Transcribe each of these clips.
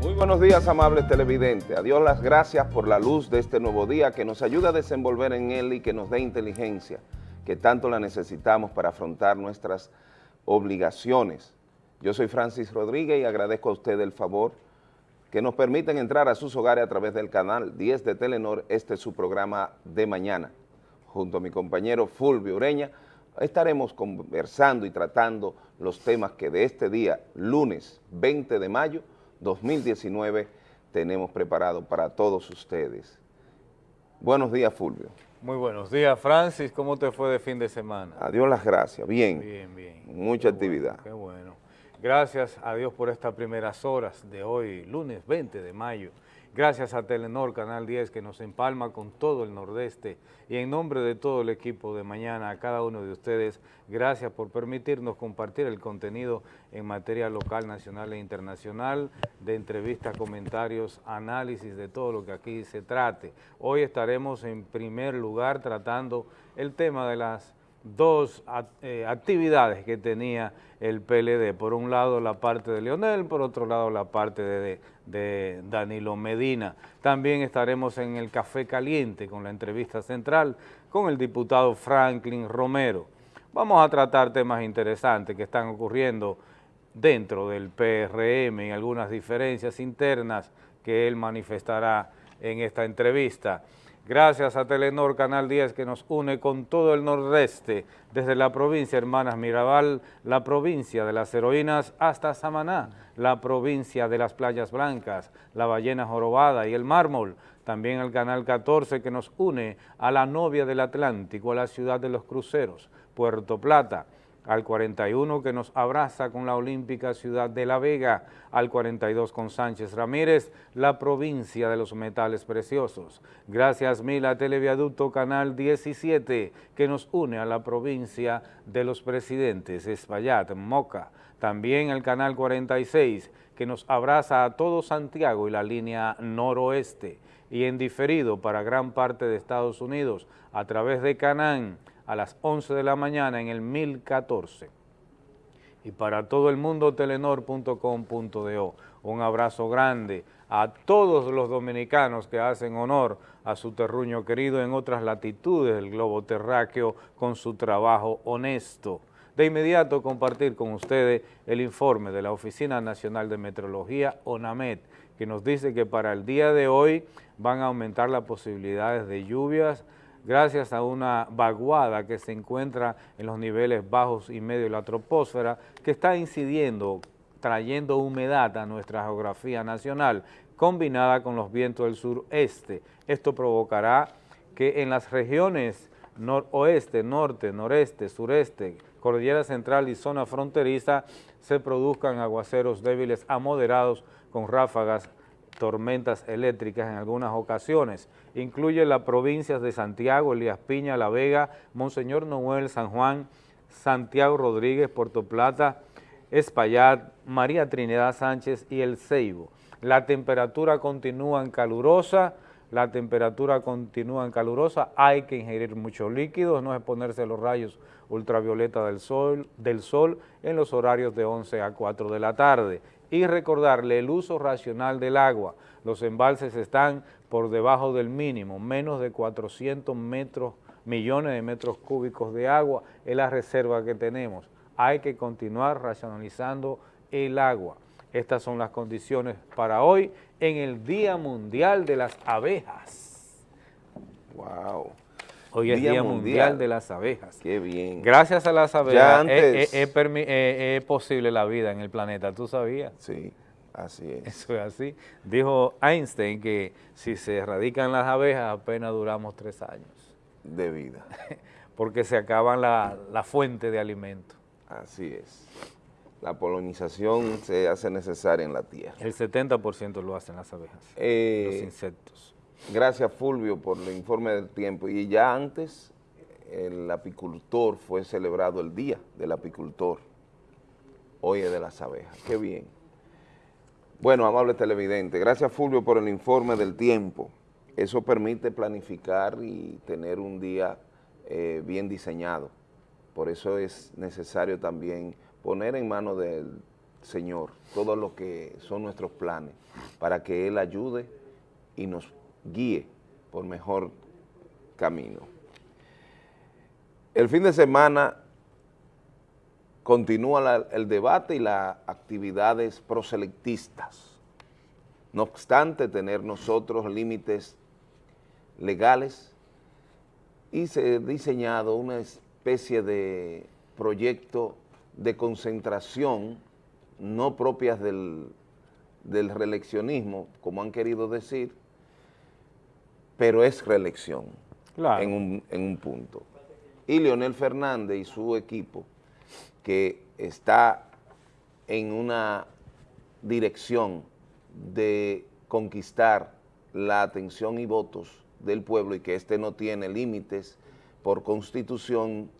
Muy buenos días, amables televidentes. A Dios las gracias por la luz de este nuevo día que nos ayuda a desenvolver en él y que nos dé inteligencia, que tanto la necesitamos para afrontar nuestras obligaciones. Yo soy Francis Rodríguez y agradezco a usted el favor que nos permiten entrar a sus hogares a través del canal 10 de Telenor. Este es su programa de mañana. Junto a mi compañero Fulvio Ureña, estaremos conversando y tratando los temas que de este día, lunes 20 de mayo 2019, tenemos preparado para todos ustedes. Buenos días, Fulvio. Muy buenos días, Francis. ¿Cómo te fue de fin de semana? Adiós las gracias. Bien. Bien, bien. Mucha Qué actividad. bueno, qué bueno. Gracias a Dios por estas primeras horas de hoy, lunes 20 de mayo. Gracias a Telenor Canal 10 que nos empalma con todo el Nordeste y en nombre de todo el equipo de mañana, a cada uno de ustedes, gracias por permitirnos compartir el contenido en materia local, nacional e internacional, de entrevistas, comentarios, análisis de todo lo que aquí se trate. Hoy estaremos en primer lugar tratando el tema de las dos eh, actividades que tenía el PLD. Por un lado la parte de Leonel, por otro lado la parte de, de Danilo Medina. También estaremos en el Café Caliente con la entrevista central con el diputado Franklin Romero. Vamos a tratar temas interesantes que están ocurriendo dentro del PRM y algunas diferencias internas que él manifestará en esta entrevista. Gracias a Telenor Canal 10 que nos une con todo el nordeste, desde la provincia Hermanas Mirabal, la provincia de las heroínas, hasta Samaná, la provincia de las playas blancas, la ballena jorobada y el mármol. También el Canal 14 que nos une a la novia del Atlántico, a la ciudad de los cruceros, Puerto Plata al 41 que nos abraza con la olímpica ciudad de La Vega, al 42 con Sánchez Ramírez, la provincia de los metales preciosos. Gracias mil a Televiaducto Canal 17 que nos une a la provincia de los presidentes, Espaillat, Moca. También el Canal 46 que nos abraza a todo Santiago y la línea noroeste y en diferido para gran parte de Estados Unidos a través de Canán a las 11 de la mañana en el 1014. Y para todo el mundo, telenor.com.do. Un abrazo grande a todos los dominicanos que hacen honor a su terruño querido en otras latitudes del globo terráqueo con su trabajo honesto. De inmediato compartir con ustedes el informe de la Oficina Nacional de Meteorología, ONAMET, que nos dice que para el día de hoy van a aumentar las posibilidades de lluvias, gracias a una vaguada que se encuentra en los niveles bajos y medios de la troposfera, que está incidiendo, trayendo humedad a nuestra geografía nacional, combinada con los vientos del sureste. Esto provocará que en las regiones noroeste, norte, noreste, sureste, cordillera central y zona fronteriza se produzcan aguaceros débiles a moderados con ráfagas tormentas eléctricas en algunas ocasiones. Incluye las provincias de Santiago, Elías Piña, La Vega, Monseñor Noel, San Juan, Santiago Rodríguez, Puerto Plata, Espaillat, María Trinidad Sánchez y El Ceibo. La temperatura continúa en calurosa, la temperatura continúa en calurosa, hay que ingerir muchos líquidos, no exponerse a los rayos ultravioleta del sol, del sol en los horarios de 11 a 4 de la tarde y recordarle el uso racional del agua. Los embalses están por debajo del mínimo, menos de 400 metros, millones de metros cúbicos de agua es la reserva que tenemos. Hay que continuar racionalizando el agua. Estas son las condiciones para hoy en el Día Mundial de las Abejas. Hoy es Día, mundial. de las Abejas. Qué bien. Gracias a las abejas antes- es, es- es permi- es- es posible la vida en el planeta, ¿tú sabías? Sí, así es. Eso es así. Dijo Einstein que si se erradican las abejas apenas duramos tres años, De vida. porque se acaban la, la fuente de alimento. Así es. La polinización se hace necesaria en la tierra. El 70% lo hacen las abejas, Eh, los insectos. Gracias Fulvio por el informe del tiempo. Y ya antes el apicultor fue celebrado el Día del Apicultor. Hoy es de las abejas. Qué bien. Bueno, amable televidente, gracias Fulvio por el informe del tiempo. Eso permite planificar y tener un día eh, bien diseñado. Por eso es necesario también poner en manos del Señor todo lo que son nuestros planes, para que Él ayude y nos guíe por mejor camino. El fin de semana continúa el debate y las actividades proselectistas. No obstante tener nosotros límites legales y se ha diseñado una especie de proyecto de concentración no propias del, reeleccionismo, como han querido decir, pero es reelección en, un, en un punto. Y Leonel Fernández y su equipo, que está en una dirección de conquistar la atención y votos del pueblo y que este no tiene límites por constitución,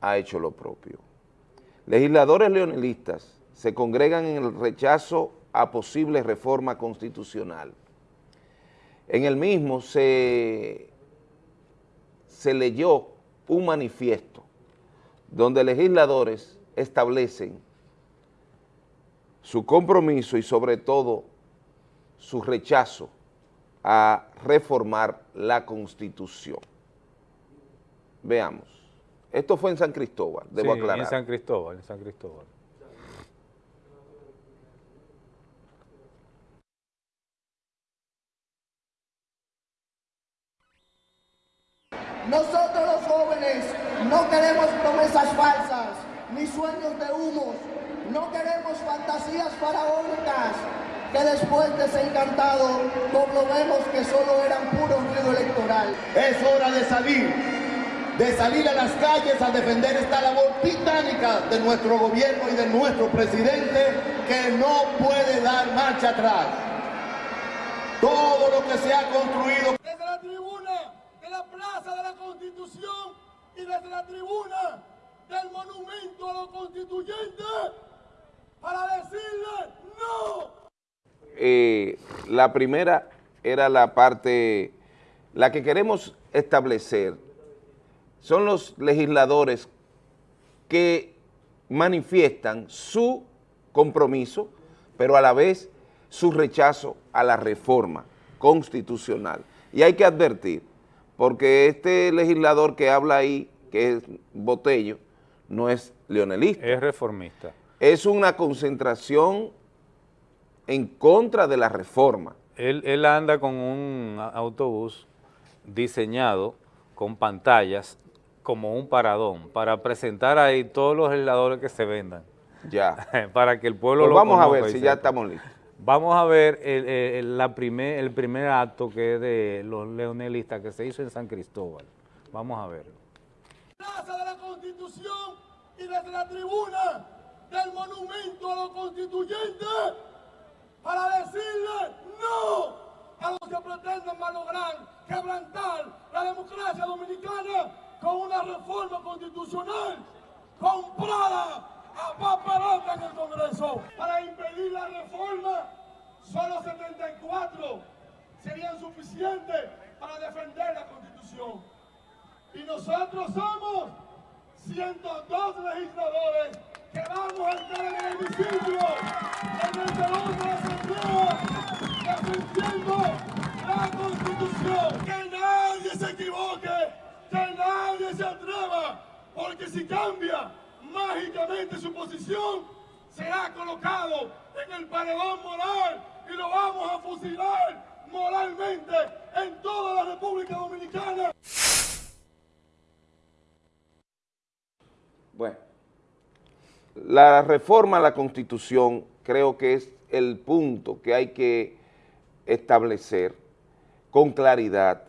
ha hecho lo propio. Legisladores leonelistas se congregan en el rechazo a posible reforma constitucional. En el mismo se, se leyó un manifiesto donde legisladores establecen su compromiso y sobre todo su rechazo a reformar la Constitución. Veamos. Esto fue en San Cristóbal, debo aclarar. en San Cristóbal, en San Cristóbal. Nosotros los jóvenes no queremos promesas falsas, ni sueños de humo, no queremos fantasías faraónicas, que después desencantado comprobemos que solo eran puro ruido electoral. Es hora de salir, de salir a las calles a defender esta labor titánica de nuestro gobierno y de nuestro presidente que no puede dar marcha atrás. Todo lo que se ha construido desde la tribuna de la Plaza de la Constitución y desde la tribuna del monumento a los constituyentes para decirle no eh, la primera era la parte, la que queremos establecer, son los legisladores que manifiestan su compromiso, pero a la vez su rechazo a la reforma constitucional. Y hay que advertir, porque este legislador que habla ahí, que es Botello, no es leonelista. Es reformista. Es una concentración en contra de la reforma. Él, anda con un autobús diseñado con pantallas como un paradón para presentar ahí todos los legisladores que se vendan. Ya. para que el pueblo pues lo vamos a ver si ya estamos listos. Vamos a ver el, la primer, el primer acto que es de los leonelistas que se hizo en San Cristóbal. Vamos a verlo. Plaza de la Constitución y desde la tribuna del monumento a los constituyentes para decirle no a los que pretenden malograr, quebrantar la democracia dominicana con una reforma constitucional comprada a papelota en el Congreso. Para impedir la reforma, solo 74 serían suficientes para defender la Constitución. Y nosotros somos 102 legisladores que vamos a entrar en el hemiciclo, en el salón de la Asamblea, defendiendo la Constitución. Que nadie se equivoque, que nadie se atreva, porque si cambia mágicamente su posición, será colocado en el paredón moral y lo vamos a fusilar moralmente en toda la República Dominicana. Bueno. La reforma a la Constitución creo que es el punto que hay que establecer con claridad,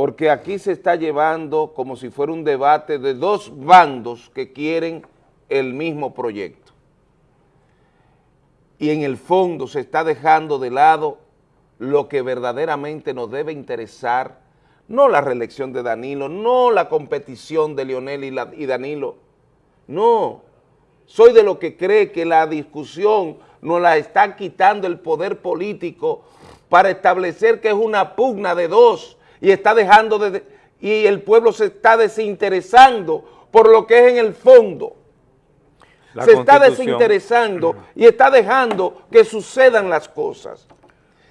porque aquí se está llevando como si fuera un debate de dos bandos que quieren el mismo proyecto. Y en el fondo se está dejando de lado lo que verdaderamente nos debe interesar, no la reelección de Danilo, no la competición de Leonel y, y Danilo, no, soy de lo que cree que la discusión nos la está quitando el poder político para establecer que es una pugna de dos y está dejando de, y el pueblo se está desinteresando por lo que es en el fondo. La se está desinteresando y está dejando que sucedan las cosas.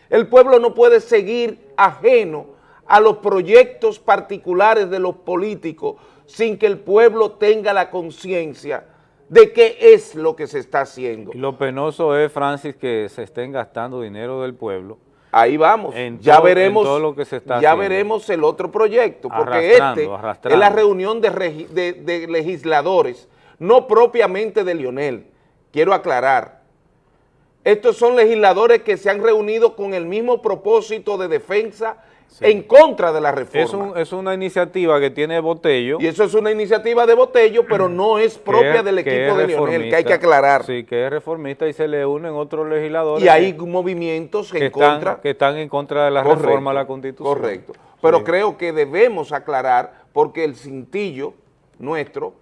El pueblo no puede seguir ajeno a los proyectos particulares de los políticos sin que el pueblo tenga la conciencia de qué es lo que se está haciendo. Y lo penoso es, Francis, que se estén gastando dinero del pueblo. Ahí vamos, En ya todo- veremos, en todo lo que se está ya haciendo. veremos el otro proyecto, porque Arrastrando, este arrastrando. es la reunión de, regi- de- de legisladores, no propiamente de Lionel, quiero aclarar. Estos son legisladores que se han reunido con el mismo propósito de defensa en contra de la reforma. Es, un- es una iniciativa que tiene Botello. y eso es una iniciativa de Botello, pero no es propia es- del equipo es de Lionel, que hay que aclarar. Sí, que es reformista y se le unen otros legisladores. y hay que- movimientos que, en están, contra. que están en contra de la Correcto, reforma a la Constitución. Correcto. Pero Sí. creo que debemos aclarar porque el cintillo nuestro,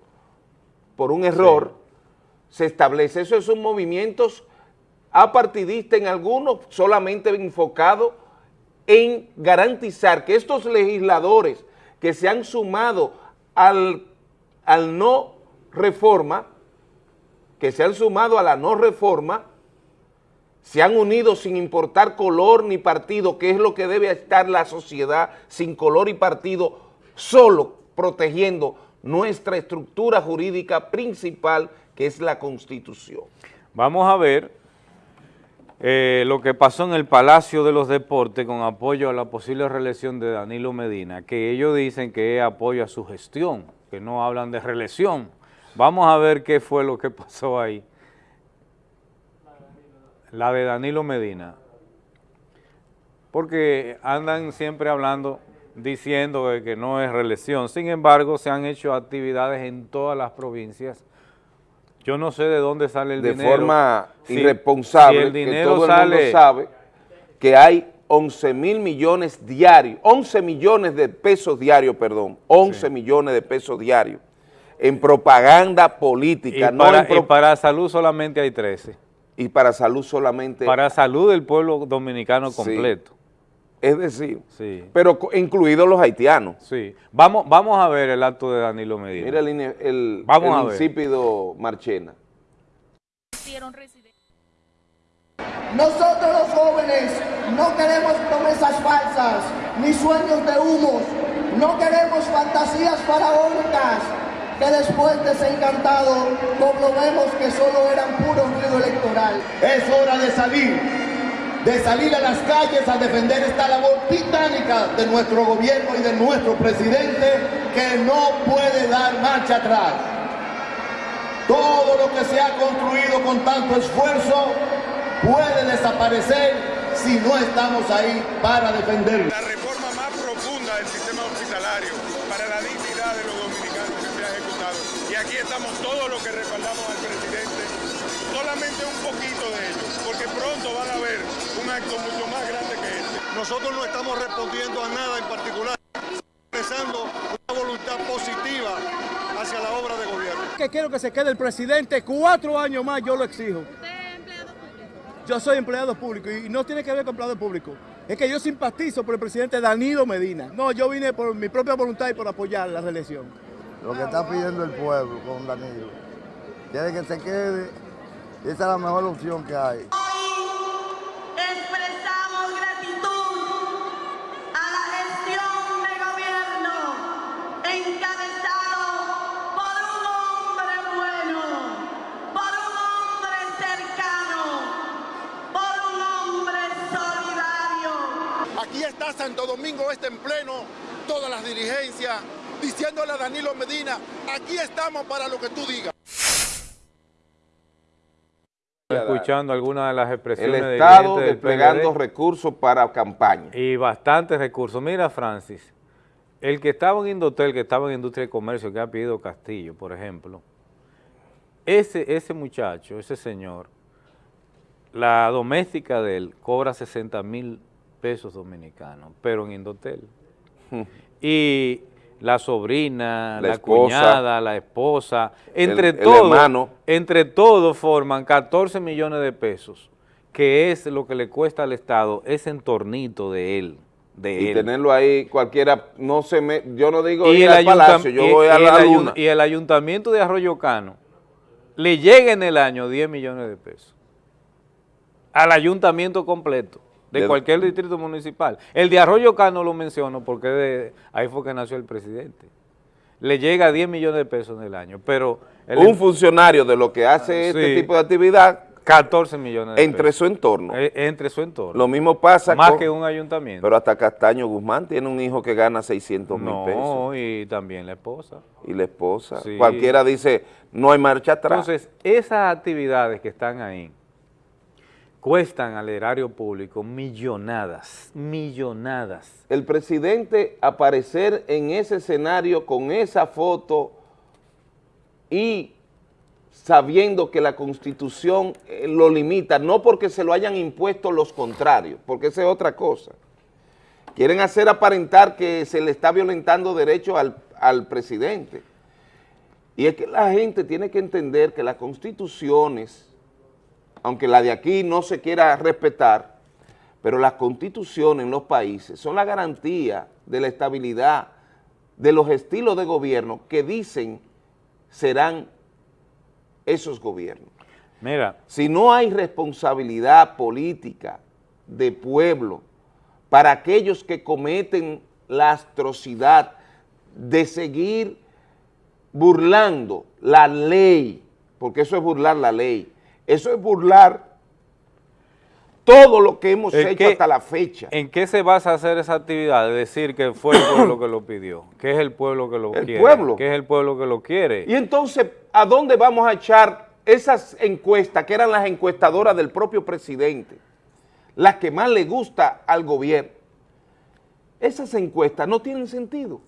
por un error, se establece. Esos son movimientos apartidistas en algunos, solamente enfocados en garantizar que estos legisladores que se han sumado al, al no reforma, que se han sumado a la no reforma, se han unido sin importar color ni partido, que es lo que debe estar la sociedad sin color y partido, solo protegiendo nuestra estructura jurídica principal, que es la Constitución. Vamos a ver eh, lo que pasó en el Palacio de los Deportes con apoyo a la posible reelección de Danilo Medina, que ellos dicen que es apoyo a su gestión, que no hablan de reelección. Vamos a ver qué fue lo que pasó ahí. La de Danilo Medina. Porque andan siempre hablando, diciendo que no es reelección. Sin embargo, se han hecho actividades en todas las provincias. Yo no sé de dónde sale el de dinero. forma Si- irresponsable, si el que dinero todo el sale, mundo sabe que hay 11 mil millones diarios, 11 millones de pesos diarios, perdón, 11 millones de pesos diarios en propaganda y, política, no para, pro- y para salud solamente hay 13. y para salud solamente, Para salud del pueblo dominicano Sí. Es decir, Sí. pero incluidos los haitianos. Sí. Vamos, vamos a ver el acto de Danilo Medina. Mira el, el, Vamos el a ver. insípido Marchena. Nosotros los jóvenes no queremos promesas falsas ni sueños de humos. No queremos fantasías faraónicas que después desencantado comprobemos que solo eran puro ruido electoral. Es hora de salir, de salir a las calles a defender esta labor titánica de nuestro gobierno y de nuestro presidente que no puede dar marcha atrás. Todo lo que se ha construido con tanto esfuerzo puede desaparecer si no estamos ahí para defenderlo. la reforma más profunda del sistema hospitalario para la dignidad de los dominicanos que se ha ejecutado. Y aquí estamos todos los que respaldamos al presidente, solamente un poquito de ellos, porque pronto van a ver un acto mucho más grande que este. Nosotros no estamos respondiendo a nada en particular, expresando una voluntad positiva hacia la obra de gobierno. que quiero que se quede el presidente cuatro años más, yo lo exijo. ¿Usted es empleado público? Yo soy empleado público y no tiene que ver con empleado público. Es que yo simpatizo por el presidente Danilo Medina. No, yo vine por mi propia voluntad y por apoyar la reelección. lo que está pidiendo el pueblo con Danilo. Quiere que se quede, esa es la mejor opción que hay. Expresamos gratitud a la gestión de gobierno encabezado por un hombre bueno, por un hombre cercano, por un hombre solidario. Aquí está Santo Domingo Este en pleno, todas las dirigencias, diciéndole a Danilo Medina, aquí estamos para lo que tú digas. Escuchando algunas de las El expresiones del Estado del desplegando PLD. recursos para campaña. Y bastantes recursos. Mira, Francis, el que estaba en Indotel, que estaba en Industria y Comercio, que ha pedido Castillo, por ejemplo, ese, ese muchacho, ese señor, la doméstica de él cobra 60 mil pesos dominicanos, pero en Indotel. y la sobrina, La la, esposa, cuñada, la esposa, entre el todos, entre todos forman 14 millones de pesos, que es lo que le cuesta al Estado ese entornito de él. de Y él. tenerlo ahí, cualquiera, no se me, yo no digo y ir el, al palacio, yo y- voy a la luna. y el ayuntamiento de Arroyo Cano le llega en el año 10 millones de pesos al ayuntamiento completo de, De- cualquier distrito municipal. El de Arroyo Cano lo menciono porque de, ahí fue que nació el presidente. Le llega 10 millones de pesos en el año, pero el- Un funcionario de lo que hace este Sí. tipo de actividad 14 millones de entre pesos. su entorno. Eh, entre su entorno. Lo mismo pasa Más con- que un ayuntamiento. Pero hasta Castaño Guzmán tiene un hijo que gana 600 mil pesos. no, y también la esposa. Y la esposa. Sí. Cualquiera dice, no hay marcha atrás. Entonces, esas actividades que están ahí cuestan al erario público millonadas, millonadas. el presidente aparecer en ese escenario con esa foto y sabiendo que la constitución eh, lo limita, no porque se lo hayan impuesto los contrarios, porque esa es otra cosa. Quieren hacer aparentar que se le está violentando derecho al, al presidente. Y es que la gente tiene que entender que las constituciones, aunque la de aquí no se quiera respetar, pero las constituciones en los países son la garantía de la estabilidad de los estilos de gobierno que dicen serán esos gobiernos. Mira, Si no hay responsabilidad política de pueblo para aquellos que cometen la atrocidad de seguir burlando la ley, porque eso es burlar la ley, eso es burlar todo lo que hemos ¿En hecho qué- hasta la fecha. ¿en qué se basa hacer esa actividad? De decir que fue el pueblo que lo pidió, que es el pueblo que lo El quiere. pueblo. Que es el pueblo que lo quiere. Y entonces, ¿a dónde vamos a echar esas encuestas que eran las encuestadoras del propio presidente? Las que más le gusta al gobierno. Esas encuestas no tienen sentido,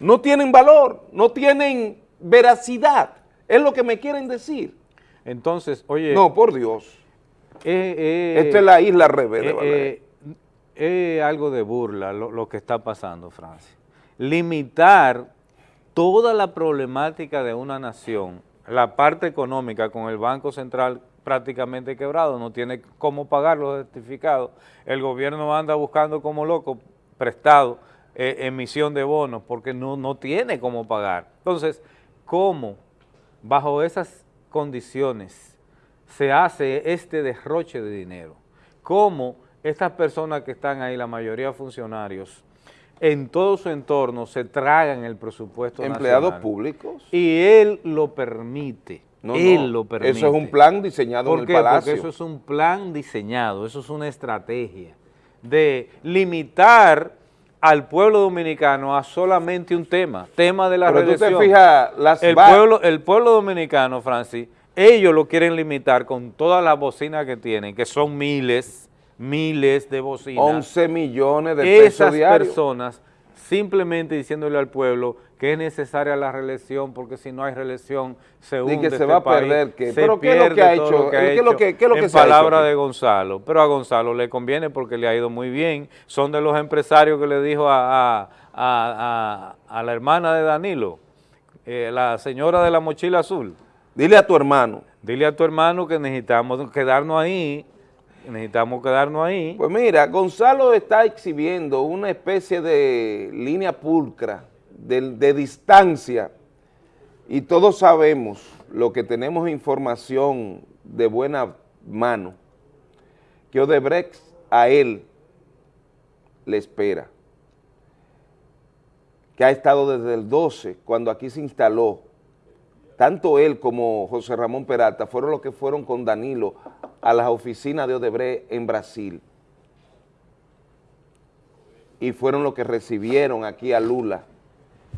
no tienen valor, no tienen veracidad. Es lo que me quieren decir. Entonces, oye, No, por Dios. eh, eh, Esta es la isla revés de eh, es algo de burla lo, lo que está pasando, Francia. Limitar toda la problemática de una nación, la parte económica con el Banco Central prácticamente quebrado, no tiene cómo pagar los certificados, el gobierno anda buscando como loco prestado eh, emisión de bonos porque no, no tiene cómo pagar. Entonces, ¿cómo bajo esas condiciones se hace este derroche de dinero? ¿Cómo estas personas que están ahí, la mayoría funcionarios, en todo su entorno se tragan el presupuesto Empleados nacional? públicos. Y él lo permite. No, él no, lo permite. Eso es un plan diseñado ¿Por en el? Palacio. Porque eso es un plan diseñado, eso es una estrategia de limitar al pueblo dominicano a solamente un tema, tema de la Pero tú te fijas, las el pueblo, el pueblo dominicano, Francis, ellos lo quieren limitar con todas las bocinas que tienen, que son miles, miles de bocinas. 11 millones de pesos Esas diarios. personas simplemente diciéndole al pueblo que es necesaria la reelección porque si no hay reelección se hunde que se este va a país, perder, ¿Pero qué es lo que ha hecho? lo que ha ¿Qué es lo que- qué es lo que en se ha hecho palabra de Gonzalo, pero a Gonzalo le conviene porque le ha ido muy bien, son de los empresarios que le dijo a, a- a- a- a la hermana de Danilo, eh, la señora de la mochila azul, Dile a tu hermano. dile a tu hermano que necesitamos quedarnos ahí, necesitamos quedarnos ahí, Pues mira, Gonzalo está exhibiendo una especie de línea pulcra, de, distancia, y todos sabemos, lo que tenemos información de buena mano, que Odebrecht a él le espera, que ha estado desde el 12, cuando aquí se instaló, tanto él como José Ramón Peralta fueron los que fueron con Danilo a las oficinas de Odebrecht en Brasil. Y fueron los que recibieron aquí a Lula.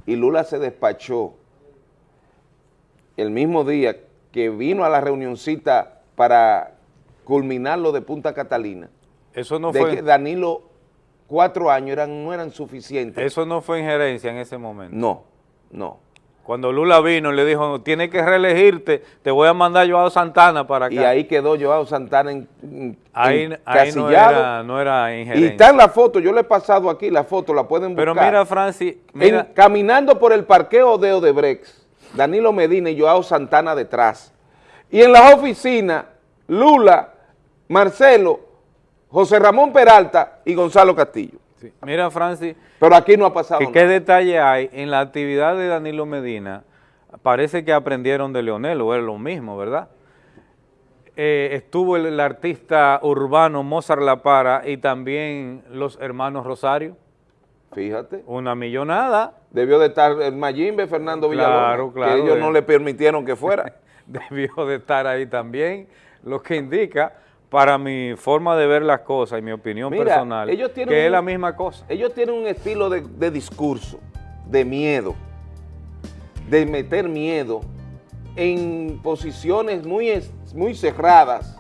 Y Lula se despachó el mismo día que vino a la reunioncita para culminar lo de Punta Catalina, eso no de fue... que Danilo cuatro años eran, no eran suficientes. Eso no fue injerencia en ese momento. No, no. Cuando Lula vino y le dijo, tienes que reelegirte, te voy a mandar Joao Santana para acá. Y ahí quedó Joao Santana en, en- ahí, ahí no, era, no era y está en la foto, yo le he pasado aquí la foto, la pueden buscar. Pero mira, Francis, En- mira, caminando por el parqueo de Odebrecht, Danilo Medina y Joao Santana detrás. Y en las oficinas, Lula, Marcelo, José Ramón Peralta y Gonzalo Castillo. Sí. Mira, Francis, Pero aquí no ha pasado que nada. qué detalle hay en la actividad de Danilo Medina. Parece que aprendieron de Leonel, o es lo mismo, ¿verdad? Eh, estuvo el, el artista urbano Mozart La Para y también los hermanos Rosario, Fíjate. una millonada. Debió de estar el Mayimbe, Fernando Villalobos, Claro, claro, que ellos eh. no le permitieron que fuera. debió de estar ahí también, lo que indica, para mi forma de ver las cosas y mi opinión Mira, personal, ellos que es la misma cosa. Ellos tienen un estilo de, de discurso, de miedo, de meter miedo en posiciones muy, muy cerradas.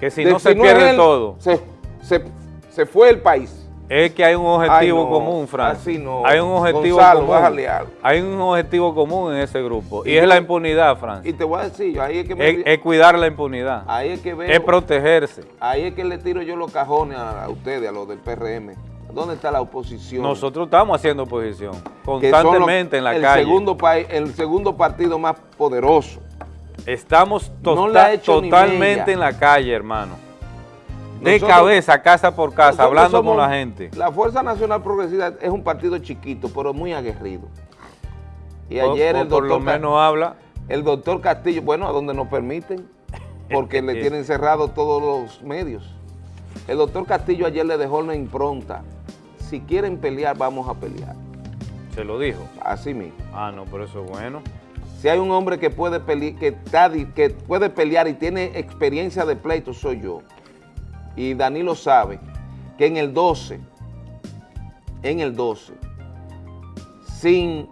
Que si De no se pierde todo, Se, se- se fue el país. Es que hay un objetivo Ay, no, común, Francis. así no. Hay un objetivo Gonzalo, común. bájale algo. Hay un objetivo común en ese grupo y, Y es yo- la impunidad, Francis. Y te voy a decir, ahí es que me- Es, es cuidar la impunidad, ahí es que veo, es protegerse. ahí es que le tiro yo los cajones a, a ustedes, a los del PRM. ¿Dónde está la oposición? Nosotros estamos haciendo oposición los- constantemente en la el calle. Segundo país, el segundo partido más poderoso. Estamos No tota- totalmente en la calle, hermano. De Nosotros- cabeza, casa por casa, hablando con la gente. La Fuerza Nacional Progresista es un partido chiquito, pero muy aguerrido. Y ayer o el por doctor, lo Ca- menos habla. el doctor Castillo, bueno, a donde nos permiten, porque le tienen cerrado todos los medios. El doctor Castillo ayer le dejó una impronta. Si quieren pelear, vamos a pelear. Se lo dijo. Así mismo. Ah, no, pero eso es bueno. Si hay un hombre que puede, pele- que, está que puede pelear y tiene experiencia de pleito, soy yo. Y Danilo sabe que en el 12, en el 12, sin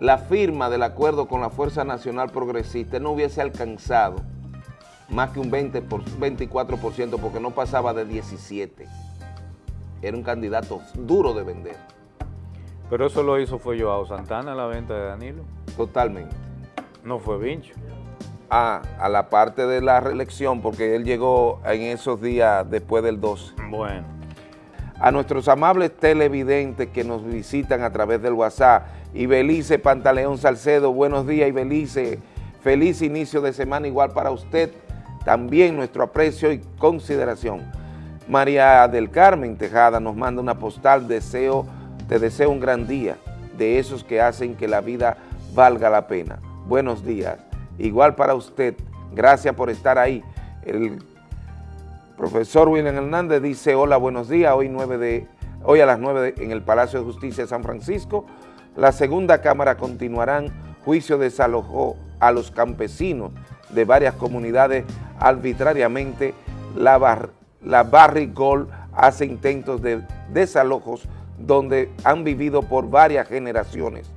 la firma del acuerdo con la Fuerza Nacional Progresista, no hubiese alcanzado más que un 20 por, 24% porque no pasaba de 17. Era un candidato duro de vender, Pero eso lo hizo fue Joao Santana, la venta de Danilo. totalmente. No fue Vincho. A, a la parte de la reelección, porque él llegó en esos días después del 12. Bueno. A nuestros amables televidentes que nos visitan a través del WhatsApp, Ibelice Pantaleón Salcedo, buenos días Ibelice, feliz inicio de semana igual para usted, también nuestro aprecio y consideración. María del Carmen Tejada nos manda una postal, deseo, te deseo un gran día, de esos que hacen que la vida valga la pena. Buenos días, igual para usted, gracias por estar ahí. El profesor William Hernández dice, hola, buenos días, hoy, 9 de, hoy a las 9 de- en el Palacio de Justicia de San Francisco, la segunda Cámara continuarán juicio desalojó a los campesinos de varias comunidades arbitrariamente. La, bar, la Barrick Gold hace intentos de desalojos donde han vivido por varias generaciones.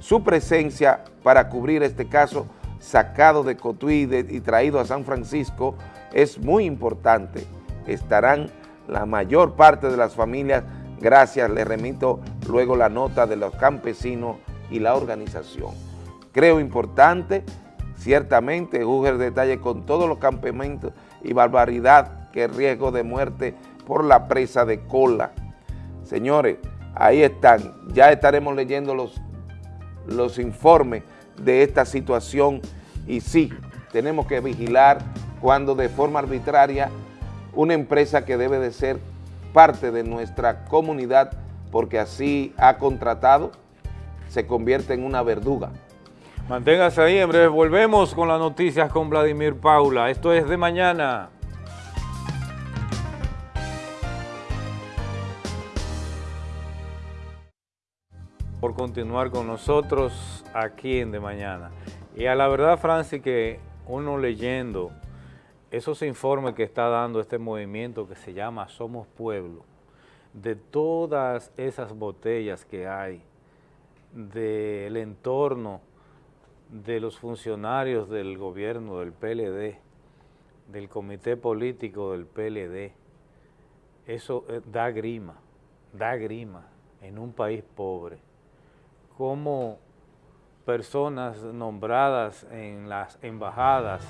Su presencia para cubrir este caso sacado de Cotuí y, traído a San Francisco es muy importante. Estarán la mayor parte de las familias, gracias, le remito luego la nota de los campesinos y la organización. Creo importante, ciertamente, el detalle con todos los campamentos y barbaridad que riesgo de muerte por la presa de cola. Señores, ahí están, ya estaremos leyendo los los informes de esta situación y sí, tenemos que vigilar cuando de forma arbitraria una empresa que debe de ser parte de nuestra comunidad porque así ha contratado, se convierte en una verduga. Manténgase ahí, en breve volvemos con las noticias con Vladimir Paula. Esto es de mañana. Por continuar con nosotros aquí en De Mañana. Y a la verdad, Francis, que uno leyendo esos informes que está dando este movimiento que se llama Somos Pueblo, de todas esas botellas que hay, del entorno de los funcionarios del gobierno del PLD, del comité político del PLD, eso eh, da grima, da grima en un país pobre. Como personas nombradas en las embajadas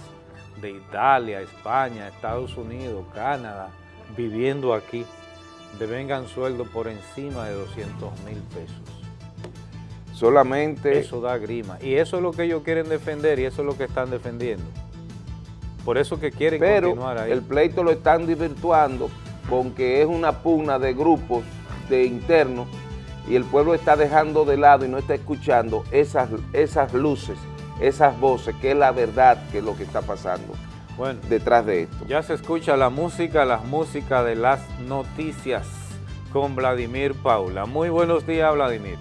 de Italia, España, Estados Unidos, Canadá, viviendo aquí, devengan sueldo por encima de 200 mil pesos. Solamente Eso da grima. Y eso es lo que ellos quieren defender y eso es lo que están defendiendo. Por eso que quieren pero continuar ahí. el pleito lo están desvirtuando con que es una pugna de grupos de interno y el pueblo está dejando de lado y no está escuchando esas, esas luces, esas voces, que es la verdad que es lo que está pasando bueno, detrás de esto. Ya se escucha la música, la música de las noticias con Vladimir Paula. Muy buenos días, Vladimir.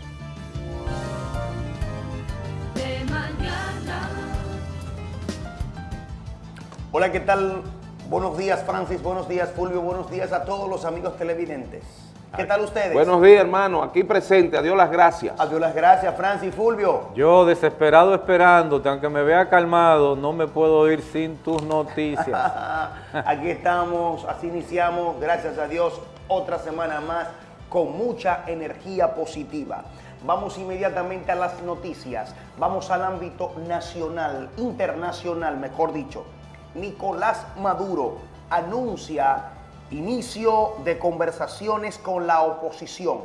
Hola, ¿qué tal? Buenos días, Francis. Buenos días, Fulvio. Buenos días a todos los amigos televidentes. ¿Qué tal ustedes? Buenos días, hermano. Aquí presente. Adiós las gracias. Adiós las gracias, Francis, Fulvio. Yo desesperado esperándote, aunque me vea calmado, no me puedo ir sin tus noticias. Aquí estamos, así iniciamos, gracias a Dios, otra semana más con mucha energía positiva. Vamos inmediatamente a las noticias. Vamos al ámbito nacional, internacional, mejor dicho. Nicolás Maduro anuncia inicio de conversaciones con la oposición.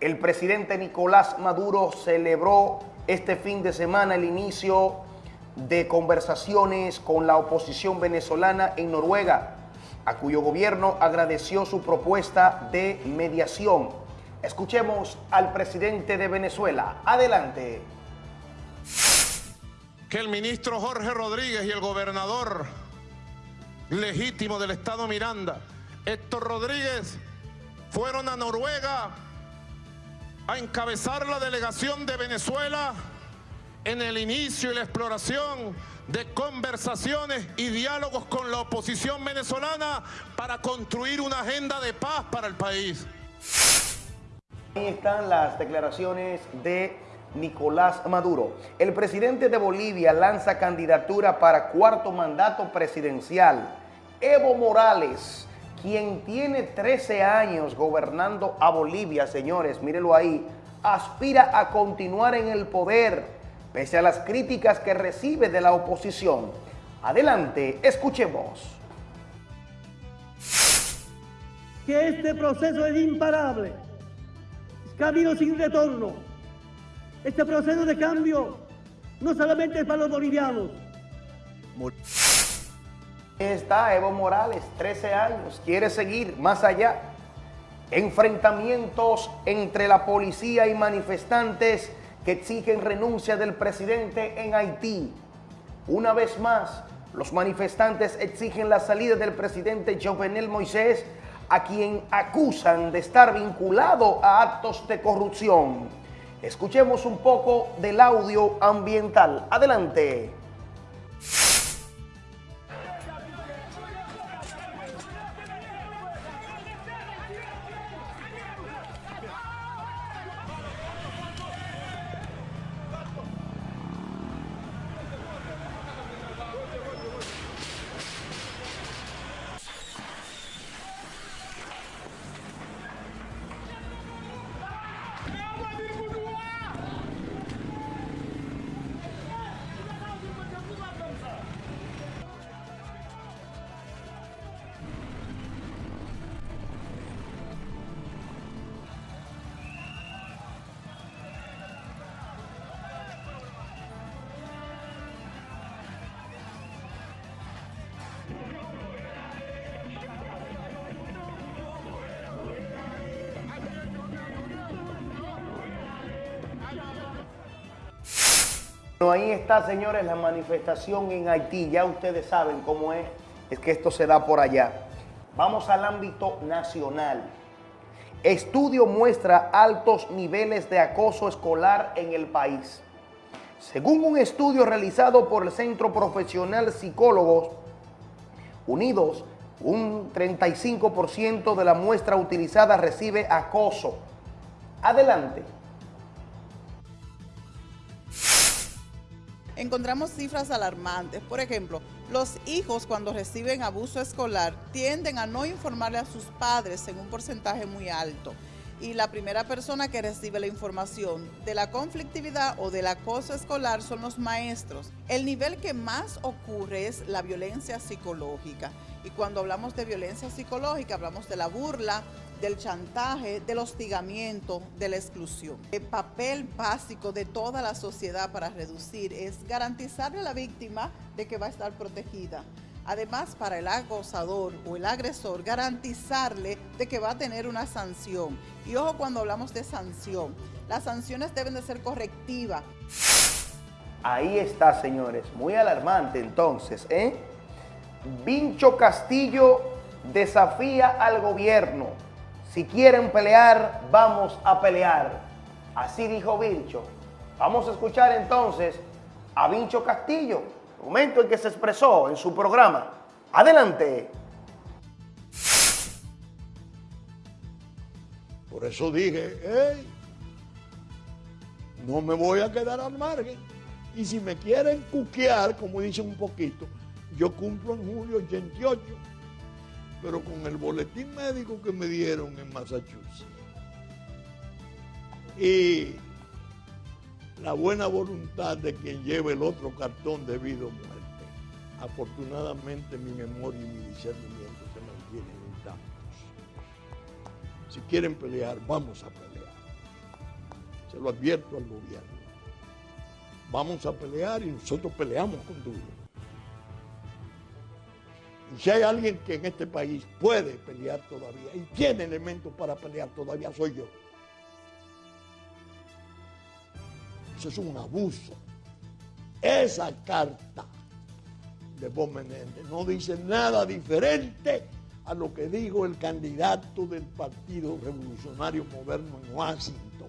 El presidente Nicolás Maduro celebró este fin de semana el inicio de conversaciones con la oposición venezolana en Noruega, a cuyo gobierno agradeció su propuesta de mediación. Escuchemos al presidente de Venezuela. Adelante. Que el ministro Jorge Rodríguez y el gobernador legítimo del estado Miranda, Héctor Rodríguez, fueron a Noruega a encabezar la delegación de Venezuela en el inicio y la exploración de conversaciones y diálogos con la oposición venezolana para construir una agenda de paz para el país. Ahí están las declaraciones de Nicolás Maduro. El presidente de Bolivia lanza candidatura para cuarto mandato presidencial. Evo Morales, quien tiene 13 años gobernando a Bolivia, señores, mírelo ahí, aspira a continuar en el poder, pese a las críticas que recibe de la oposición. Adelante, escuchemos. Que este proceso es imparable, es camino sin retorno. Este proceso de cambio no solamente es para los bolivianos. Está Evo Morales, 13 años, quiere seguir más allá. Enfrentamientos entre la policía y manifestantes que exigen renuncia del presidente en Haití. Una vez más, los manifestantes exigen la salida del presidente Jovenel Moisés, a quien acusan de estar vinculado a actos de corrupción. Escuchemos un poco del audio ambiental. Adelante. Ahí está, señores, la manifestación en Haití. Ya ustedes saben cómo es, es que esto se da por allá. Vamos al ámbito nacional. Estudio muestra altos niveles de acoso escolar en el país. Según un estudio realizado por el Centro Profesional Psicólogos Unidos, un 35% de la muestra utilizada recibe acoso. Adelante. Encontramos cifras alarmantes. Por ejemplo, los hijos cuando reciben abuso escolar tienden a no informarle a sus padres en un porcentaje muy alto. Y la primera persona que recibe la información de la conflictividad o del acoso escolar son los maestros. El nivel que más ocurre es la violencia psicológica. Y cuando hablamos de violencia psicológica, hablamos de la burla, del chantaje, del hostigamiento, de la exclusión. El papel básico de toda la sociedad para reducir es garantizarle a la víctima de que va a estar protegida. Además, para el acosador o el agresor, garantizarle de que va a tener una sanción. Y ojo cuando hablamos de sanción, las sanciones deben de ser correctivas. Ahí está, señores. Muy alarmante entonces, ¿eh? Vincho Castillo desafía al gobierno. Si quieren pelear, vamos a pelear. Así dijo Vincho. Vamos a escuchar entonces a Vincho Castillo, momento en que se expresó en su programa. Adelante. Por eso dije, hey, no me voy a quedar al margen. Y si me quieren cuquear, como dicen un poquito, yo cumplo en julio 88, pero con el boletín médico que me dieron en Massachusetts. Y la buena voluntad de quien lleve el otro cartón debido a muerte. Afortunadamente mi memoria y mi discernimiento se mantienen intactos. Si quieren pelear, vamos a pelear. Se lo advierto al gobierno. Vamos a pelear y nosotros peleamos con duro. Y si hay alguien que en este país puede pelear todavía y tiene elementos para pelear todavía, soy yo. Eso es un abuso. Esa carta de Bob Menéndez no dice nada diferente a lo que dijo el candidato del Partido Revolucionario Moderno en Washington.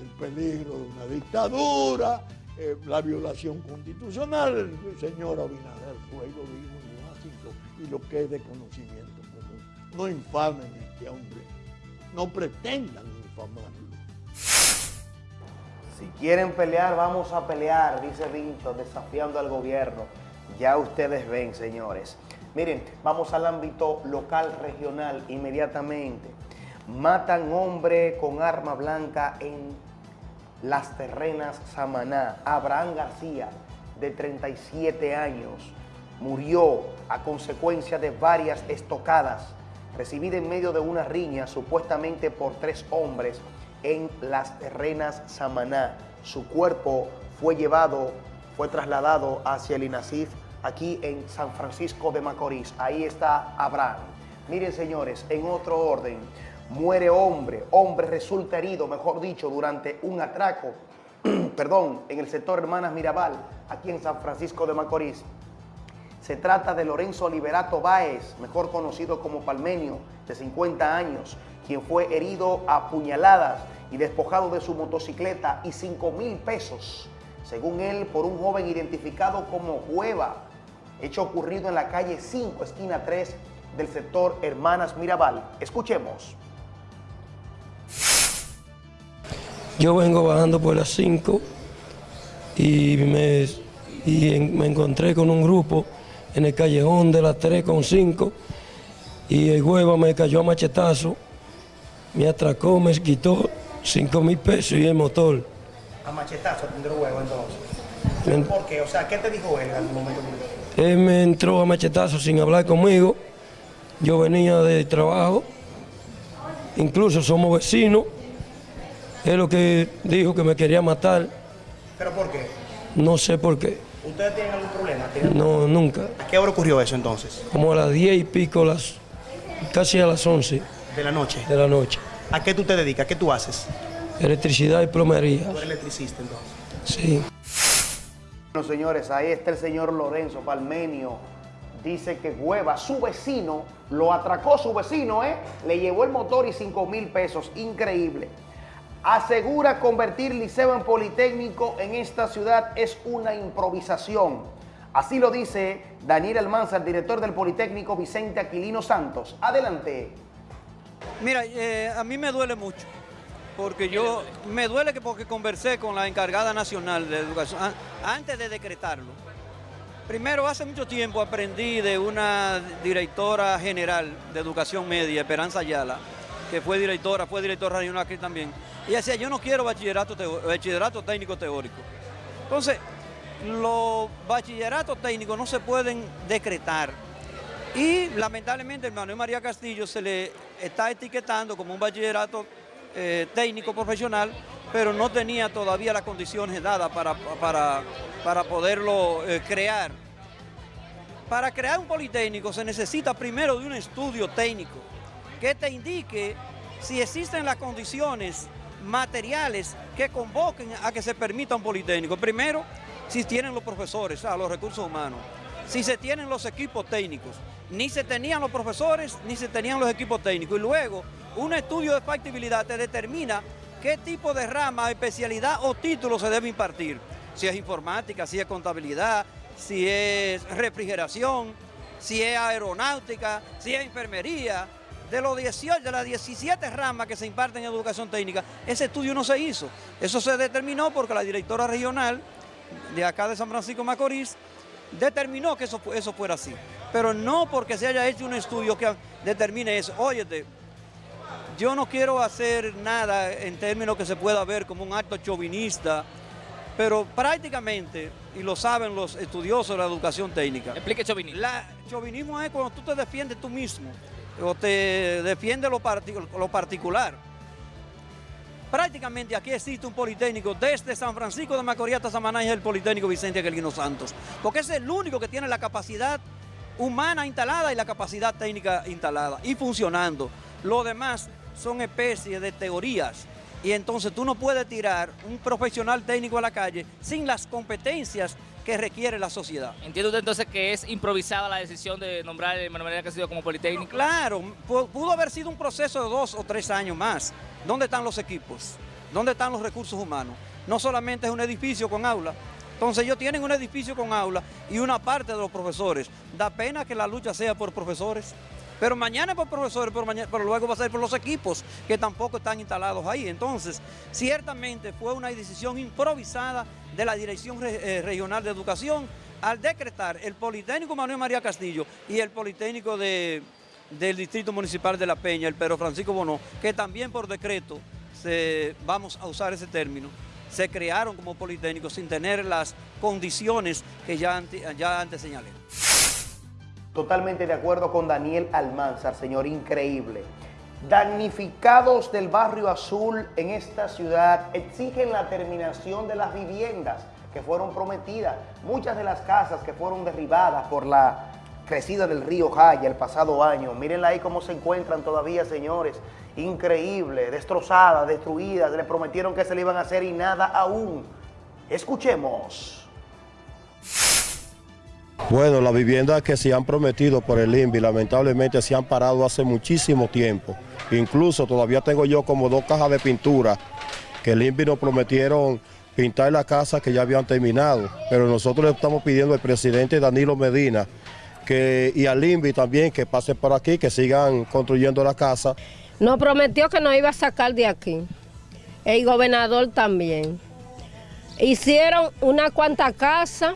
El peligro de una dictadura, eh, la violación constitucional, el señor Abinader fue dijo en Washington, y lo que es de conocimiento común. No infamen a este hombre, no pretendan infamarlo. Si quieren pelear, vamos a pelear, dice Vincho, desafiando al gobierno. Ya ustedes ven, señores. Miren, vamos al ámbito local, regional, inmediatamente. Matan hombre con arma blanca en Las Terrenas, Samaná. Abraham García, de 37 años, murió a consecuencia de varias estocadas recibidas en medio de una riña supuestamente por tres hombres en Las Terrenas, Samaná. Su cuerpo fue llevado, fue trasladado hacia el INASIF aquí en San Francisco de Macorís. Ahí está Abraham. Miren, señores, en otro orden, muere hombre, hombre resulta herido, mejor dicho, durante un atraco, perdón, en el sector Hermanas Mirabal, aquí en San Francisco de Macorís. Se trata de Lorenzo Liberato Báez, mejor conocido como Palmenio, de 50 años, quien fue herido a puñaladas y despojado de su motocicleta y 5 mil pesos, según él, por un joven identificado como Hueva, hecho ocurrido en la calle 5, esquina 3 del sector Hermanas Mirabal. Escuchemos. Yo vengo bajando por las 5 y, me, y en- me encontré con un grupo en el callejón de las 3 con 5 y el hueva me cayó a machetazo, me atracó, me quitó 5 mil pesos y el motor. A machetazo tendrá huevo entonces. ¿Por qué? O sea, ¿qué te dijo él al momento? Él me entró a machetazo sin hablar conmigo. Yo venía de trabajo, incluso somos vecinos. Es lo que dijo que me quería matar. ¿Pero por qué? No sé por qué. ¿Ustedes tienen algún problema? ¿Tienen- No, nunca. ¿A qué hora ocurrió eso entonces? Como a las 10 y pico, las, casi a las 11 De la noche. de la noche. ¿A qué tú te dedicas? ¿Qué tú haces? Electricidad y plomería. Tú eres electricista entonces. Sí. Bueno, señores, ahí está el señor Lorenzo Palmenio. Dice que Hueva, su vecino, lo atracó su vecino, ¿eh? Le llevó el motor y 5 mil pesos. Increíble. Asegura convertir Liceo en Politécnico en esta ciudad es una improvisación. Así lo dice Daniel Almanza, el director del Politécnico Vicente Aquilino Santos. Adelante. Mira, eh, a mí me duele mucho, porque yo, me duele que porque conversé con la encargada nacional de educación, an- antes de decretarlo. Primero, hace mucho tiempo aprendí de una directora general de educación media, Esperanza Ayala, que fue directora, fue directora regional aquí también. Y decía, yo no quiero bachillerato, bachillerato técnico teórico. Entonces, los bachilleratos técnicos no se pueden decretar. Y lamentablemente el Manuel María Castillo se le está etiquetando como un bachillerato eh, técnico profesional, pero no tenía todavía las condiciones dadas para, para, para poderlo eh, crear. para crear un politécnico se necesita primero de un estudio técnico que te indique si existen las condiciones materiales que convoquen a que se permita un politécnico. Primero, si tienen los profesores, sea, los recursos humanos, si se tienen los equipos técnicos. Ni se tenían los profesores, ni se tenían los equipos técnicos. Y luego, un estudio de factibilidad te determina qué tipo de rama, especialidad o título se debe impartir. Si es informática, si es contabilidad, si es refrigeración, si es aeronáutica, si es enfermería. De, los 18, de las 17 ramas que se imparten en educación técnica, ese estudio no se hizo. Eso se determinó porque la directora regional de acá de San Francisco Macorís determinó que eso, eso fuera así. Pero no porque se haya hecho un estudio que determine eso. Óyete, yo no quiero hacer nada en términos que se pueda ver como un acto chauvinista, pero prácticamente, y lo saben los estudiosos de la educación técnica. Explique chauvinismo. La, chauvinismo es cuando tú te defiendes tú mismo, o te defiendes lo, lo particular. Prácticamente aquí existe un politécnico desde San Francisco de Macorís hasta Samaná y es el politécnico Vicente Aquelino Santos, porque es el único que tiene la capacidad humana instalada y la capacidad técnica instalada y funcionando. Lo demás son especies de teorías y entonces tú no puedes tirar un profesional técnico a la calle sin las competencias que requiere la sociedad. ¿Entiende usted entonces que es improvisada la decisión de nombrar a Manuel Castillo como politécnico? Claro, pu- pudo haber sido un proceso de dos o tres años más. ¿Dónde están los equipos? ¿Dónde están los recursos humanos? No solamente es un edificio con aula. Entonces ellos tienen un edificio con aula y una parte de los profesores. Da pena que la lucha sea por profesores. Pero mañana es por profesores, pero, luego va a ser por los equipos que tampoco están instalados ahí. Entonces, ciertamente fue una decisión improvisada de la Dirección Re- eh, Regional de Educación al decretar el Politécnico Manuel María Castillo y el Politécnico de, del Distrito Municipal de La Peña, el Pedro Francisco Bonó, que también por decreto, vamos a usar ese término, se crearon como Politécnicos sin tener las condiciones que ya, ya antes señalé. Totalmente de acuerdo con Daniel Almanzar, señor, increíble. Damnificados del barrio azul en esta ciudad exigen la terminación de las viviendas que fueron prometidas. Muchas de las casas que fueron derribadas por la crecida del río Jaya el pasado año. Mírenla ahí cómo se encuentran todavía, señores. Increíble, destrozadas, destruidas. Le prometieron que se le iban a hacer y nada aún. Escuchemos. Bueno, las viviendas que se han prometido por el INVI lamentablemente se han parado hace muchísimo tiempo. Incluso todavía tengo yo como dos cajas de pintura que el INVI nos prometieron pintar la casa que ya habían terminado. Pero nosotros le estamos pidiendo al presidente Danilo Medina que, y al INVI también que pase por aquí, que sigan construyendo la casa. Nos prometió que nos iba a sacar de aquí. El gobernador también. Hicieron una cuanta casa,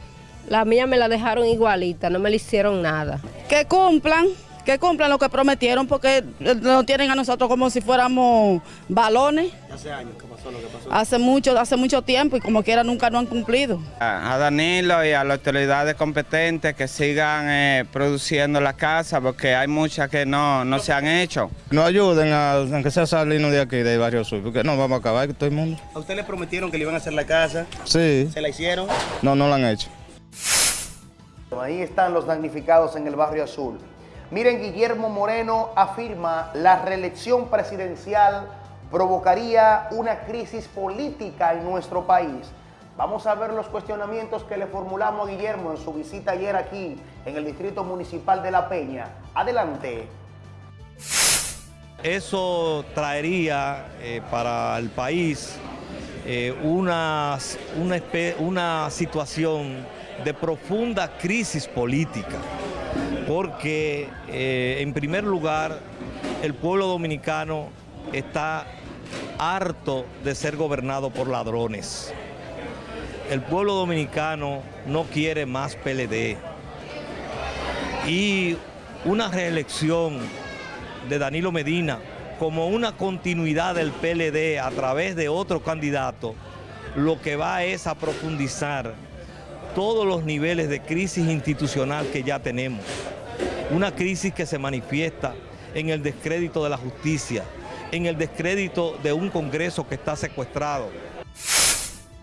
la mía me la dejaron igualita, no me le hicieron nada. que cumplan, que cumplan lo que prometieron porque eh, nos tienen a nosotros como si fuéramos balones. Hace años que pasó lo que pasó. Hace mucho, hace mucho tiempo y como quiera nunca no han cumplido. A Danilo y a las autoridades competentes que sigan eh, produciendo la casa porque hay muchas que no, no se han hecho. No ayuden a, aunque sea salirnos de aquí, del barrio sur, porque no vamos a acabar con todo el mundo. ¿A usted le prometieron que le iban a hacer la casa? Sí. ¿Se la hicieron? No, no lo han hecho. Ahí están los damnificados en el barrio azul. Miren, Guillermo Moreno afirma la reelección presidencial provocaría una crisis política en nuestro país. Vamos a ver los cuestionamientos que le formulamos a Guillermo en su visita ayer aquí en el Distrito Municipal de La Peña. Adelante. Eso traería eh, para el país eh, una, una, situación de profunda crisis política, porque eh, en primer lugar el pueblo dominicano está harto de ser gobernado por ladrones. El pueblo dominicano no quiere más PLD. Y una reelección de Danilo Medina como una continuidad del PLD a través de otro candidato, lo que va es a profundizar todos los niveles de crisis institucional que ya tenemos. Una crisis que se manifiesta en el descrédito de la justicia, en el descrédito de un Congreso que está secuestrado.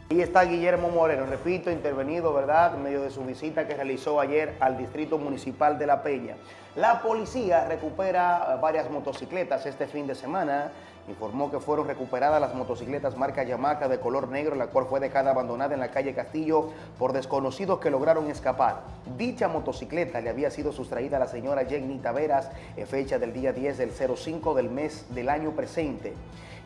Ahí está Guillermo Moreno, repito, intervenido, ¿verdad?, en medio de su visita que realizó ayer al Distrito Municipal de La Peña. La policía recupera eh, varias motocicletas este fin de semana. Informó que fueron recuperadas las motocicletas marca Yamaha de color negro, la cual fue dejada abandonada en la calle Castillo por desconocidos que lograron escapar. Dicha motocicleta le había sido sustraída a la señora Jenny Taveras en fecha del día 10 del 05 del mes del año presente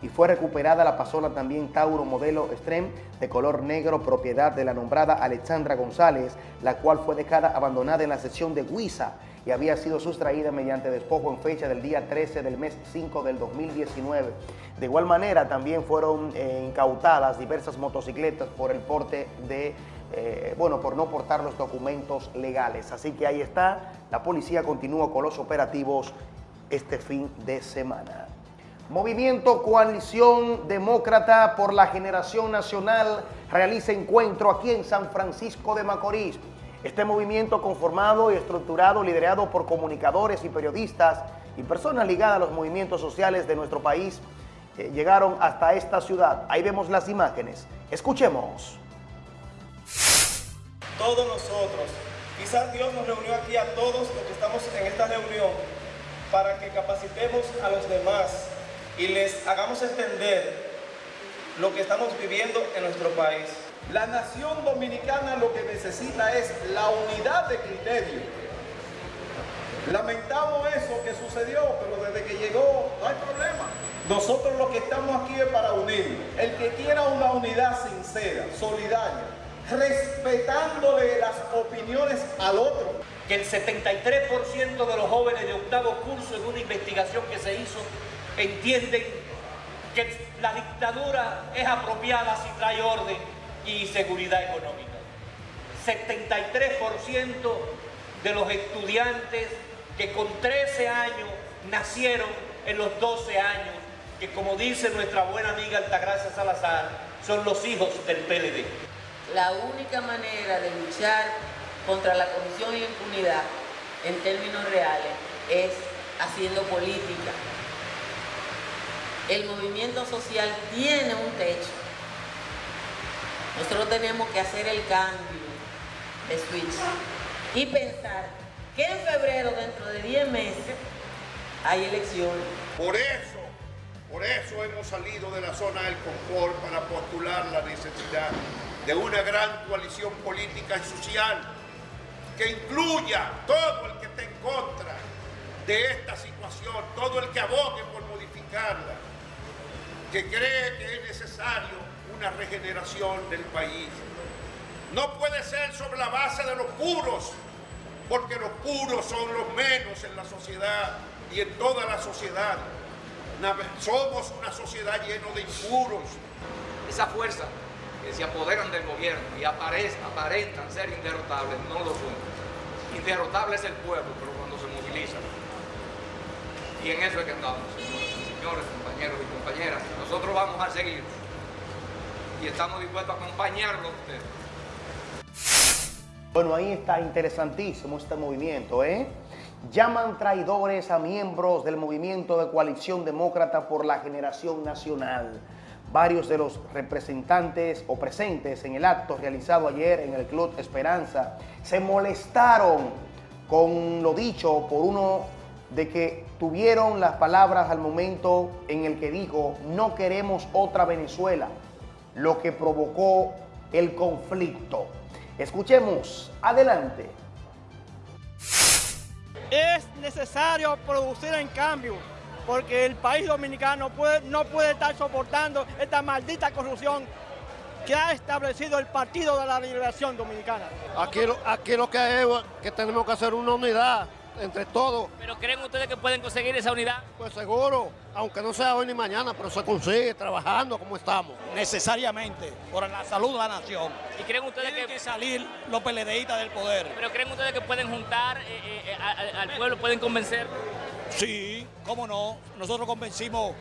y fue recuperada la pasola también Tauro modelo Extreme de color negro, propiedad de la nombrada Alexandra González, la cual fue dejada abandonada en la sección de Huiza y había sido sustraída mediante despojo en fecha del día 13 del mes 5 del 2019. De igual manera también fueron eh, incautadas diversas motocicletas por el porte de, eh, bueno, por no portar los documentos legales. Así que ahí está, la policía continúa con los operativos este fin de semana. Movimiento Coalición Demócrata por la Generación Nacional realiza encuentro aquí en San Francisco de Macorís. Este movimiento conformado y estructurado, liderado por comunicadores y periodistas y personas ligadas a los movimientos sociales de nuestro país, eh, llegaron hasta esta ciudad. Ahí vemos las imágenes. Escuchemos. Todos nosotros, quizás Dios nos reunió aquí a todos los que estamos en esta reunión para que capacitemos a los demás y les hagamos entender lo que estamos viviendo en nuestro país. La nación dominicana lo que necesita es la unidad de criterio. Lamentamos eso que sucedió, pero desde que llegó no hay problema. Nosotros lo que estamos aquí es para unir. El que quiera una unidad sincera, solidaria, respetándole las opiniones al otro. Que el 73% de los jóvenes de octavo curso en una investigación que se hizo entienden que la dictadura es apropiada si trae orden y seguridad económica. 73% de los estudiantes que con 13 años nacieron en los 12 años, que como dice nuestra buena amiga Altagracia Salazar, son los hijos del PLD. La única manera de luchar contra la corrupción y la impunidad en términos reales es haciendo política, el movimiento social tiene un techo. Nosotros tenemos que hacer el cambio de switch y pensar que en febrero, dentro de 10 meses, hay elecciones. Por eso, por eso hemos salido de la zona del confort para postular la necesidad de una gran coalición política y social que incluya todo el que esté en contra de esta situación, todo el que abogue por modificarla que cree que es necesario una regeneración del país. No puede ser sobre la base de los puros, porque los puros son los menos en la sociedad y en toda la sociedad. Somos una sociedad llena de impuros. Esa fuerza que se apoderan del gobierno y aparentan ser inderrotables, no lo son. Inderrotable es el pueblo, pero cuando se moviliza. Y en eso es que andamos, señores, Nosotros vamos a seguir y estamos dispuestos a acompañarlo a ustedes. Bueno, ahí está interesantísimo este movimiento, ¿eh? Llaman traidores a miembros del movimiento de coalición demócrata por la generación nacional. Varios de los representantes o presentes en el acto realizado ayer en el Club Esperanza se molestaron con lo dicho por uno de que tuvieron las palabras al momento en el que dijo no queremos otra Venezuela, lo que provocó el conflicto. Escuchemos, adelante. Es necesario producir en cambio, porque el país dominicano puede, no puede estar soportando esta maldita corrupción que ha establecido el Partido de la Liberación Dominicana. Aquí, aquí lo que es que tenemos que hacer una unidad entre todos. ¿Pero creen ustedes que pueden conseguir esa unidad? Pues seguro, aunque no sea hoy ni mañana, pero se consigue trabajando como estamos. Necesariamente, por la salud de la nación. ¿Y creen ustedes que... que salir los PLDistas del poder? ¿Pero creen ustedes que pueden juntar eh, eh, al pueblo, pueden convencer? Sí, cómo no. Nosotros convencimos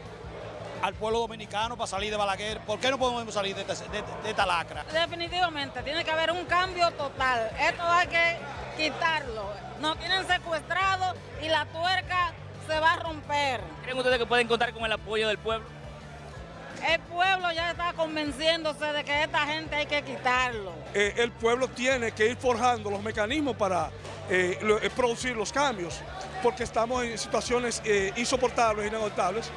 al pueblo dominicano para salir de Balaguer. ¿Por qué no podemos salir de esta, de, de esta lacra? Definitivamente, tiene que haber un cambio total. Esto hay que quitarlo. Nos tienen secuestrado y la tuerca se va a romper. ¿Creen ustedes que pueden contar con el apoyo del pueblo? El pueblo pueblo ya está convenciéndose de que esta gente hay que quitarlo. Eh, el pueblo tiene que ir forjando los mecanismos para eh, lo- eh, producir los cambios, porque estamos en situaciones eh, insoportables, inagotables,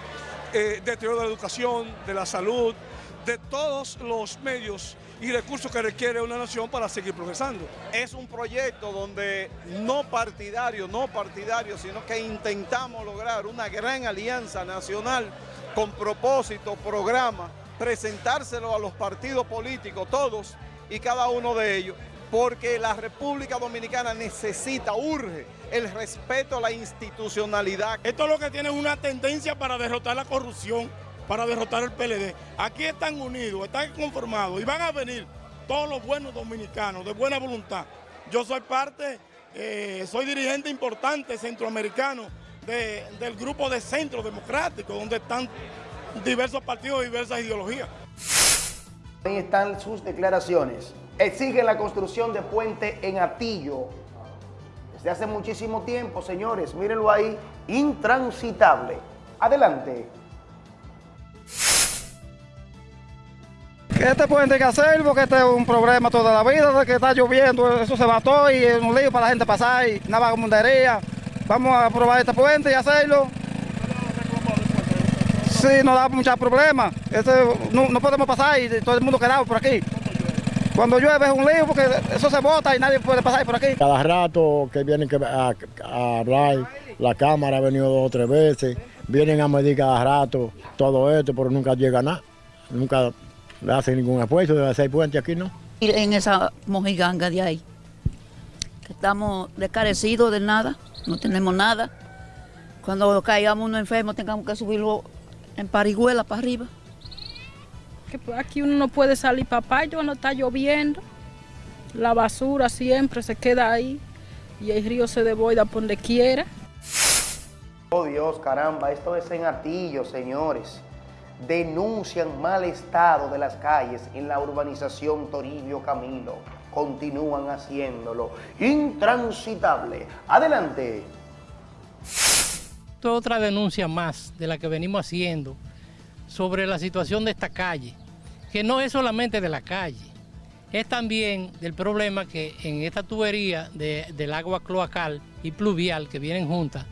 eh, deterioro de la educación, de la salud, de todos los medios y recursos que requiere una nación para seguir progresando. Es un proyecto donde no partidario, no partidario, sino que intentamos lograr una gran alianza nacional con propósito, programa, presentárselo a los partidos políticos, todos y cada uno de ellos, porque la República Dominicana necesita, urge el respeto a la institucionalidad. Esto es lo que tiene una tendencia para derrotar la corrupción, para derrotar el PLD. Aquí están unidos, están conformados y van a venir todos los buenos dominicanos de buena voluntad. Yo soy parte, eh, soy dirigente importante centroamericano de- del grupo de Centro Democrático, donde están diversos partidos y diversas ideologías. Ahí están sus declaraciones. Exigen la construcción de puente en Atillo. Desde hace muchísimo tiempo, señores, mírenlo ahí, intransitable. Adelante. Este puente hay que hacer porque este es un problema toda la vida, que está lloviendo, eso se mató y es un lío para la gente pasar y una vagabundería. Vamos a probar este puente y hacerlo. Sí, nos da muchos problemas. Este, no, no podemos pasar y todo el mundo quedado por aquí. Cuando llueve es un lío porque eso se bota y nadie puede pasar por aquí. Cada rato que vienen a, a hablar, la Cámara ha venido dos o tres veces, vienen a medir cada rato todo esto, pero nunca llega nada. Nunca le hacen ningún esfuerzo de hacer puente aquí, ¿no? ir en esa mojiganga de ahí. Que estamos descarecidos de nada, no tenemos nada. Cuando caigamos uno enfermo, tengamos que subirlo en parihuela para arriba. Que aquí uno no puede salir para patio cuando está lloviendo. La basura siempre se queda ahí y el río se desborda por donde quiera. Oh Dios, caramba, esto es en Atillo, señores. Denuncian mal estado de las calles en la urbanización Toribio Camilo. Continúan haciéndolo. Intransitable. Adelante. Esto es otra denuncia más de la que venimos haciendo sobre la situación de esta calle, que no es solamente de la calle, es también del problema que en esta tubería de- del agua cloacal y pluvial que vienen juntas,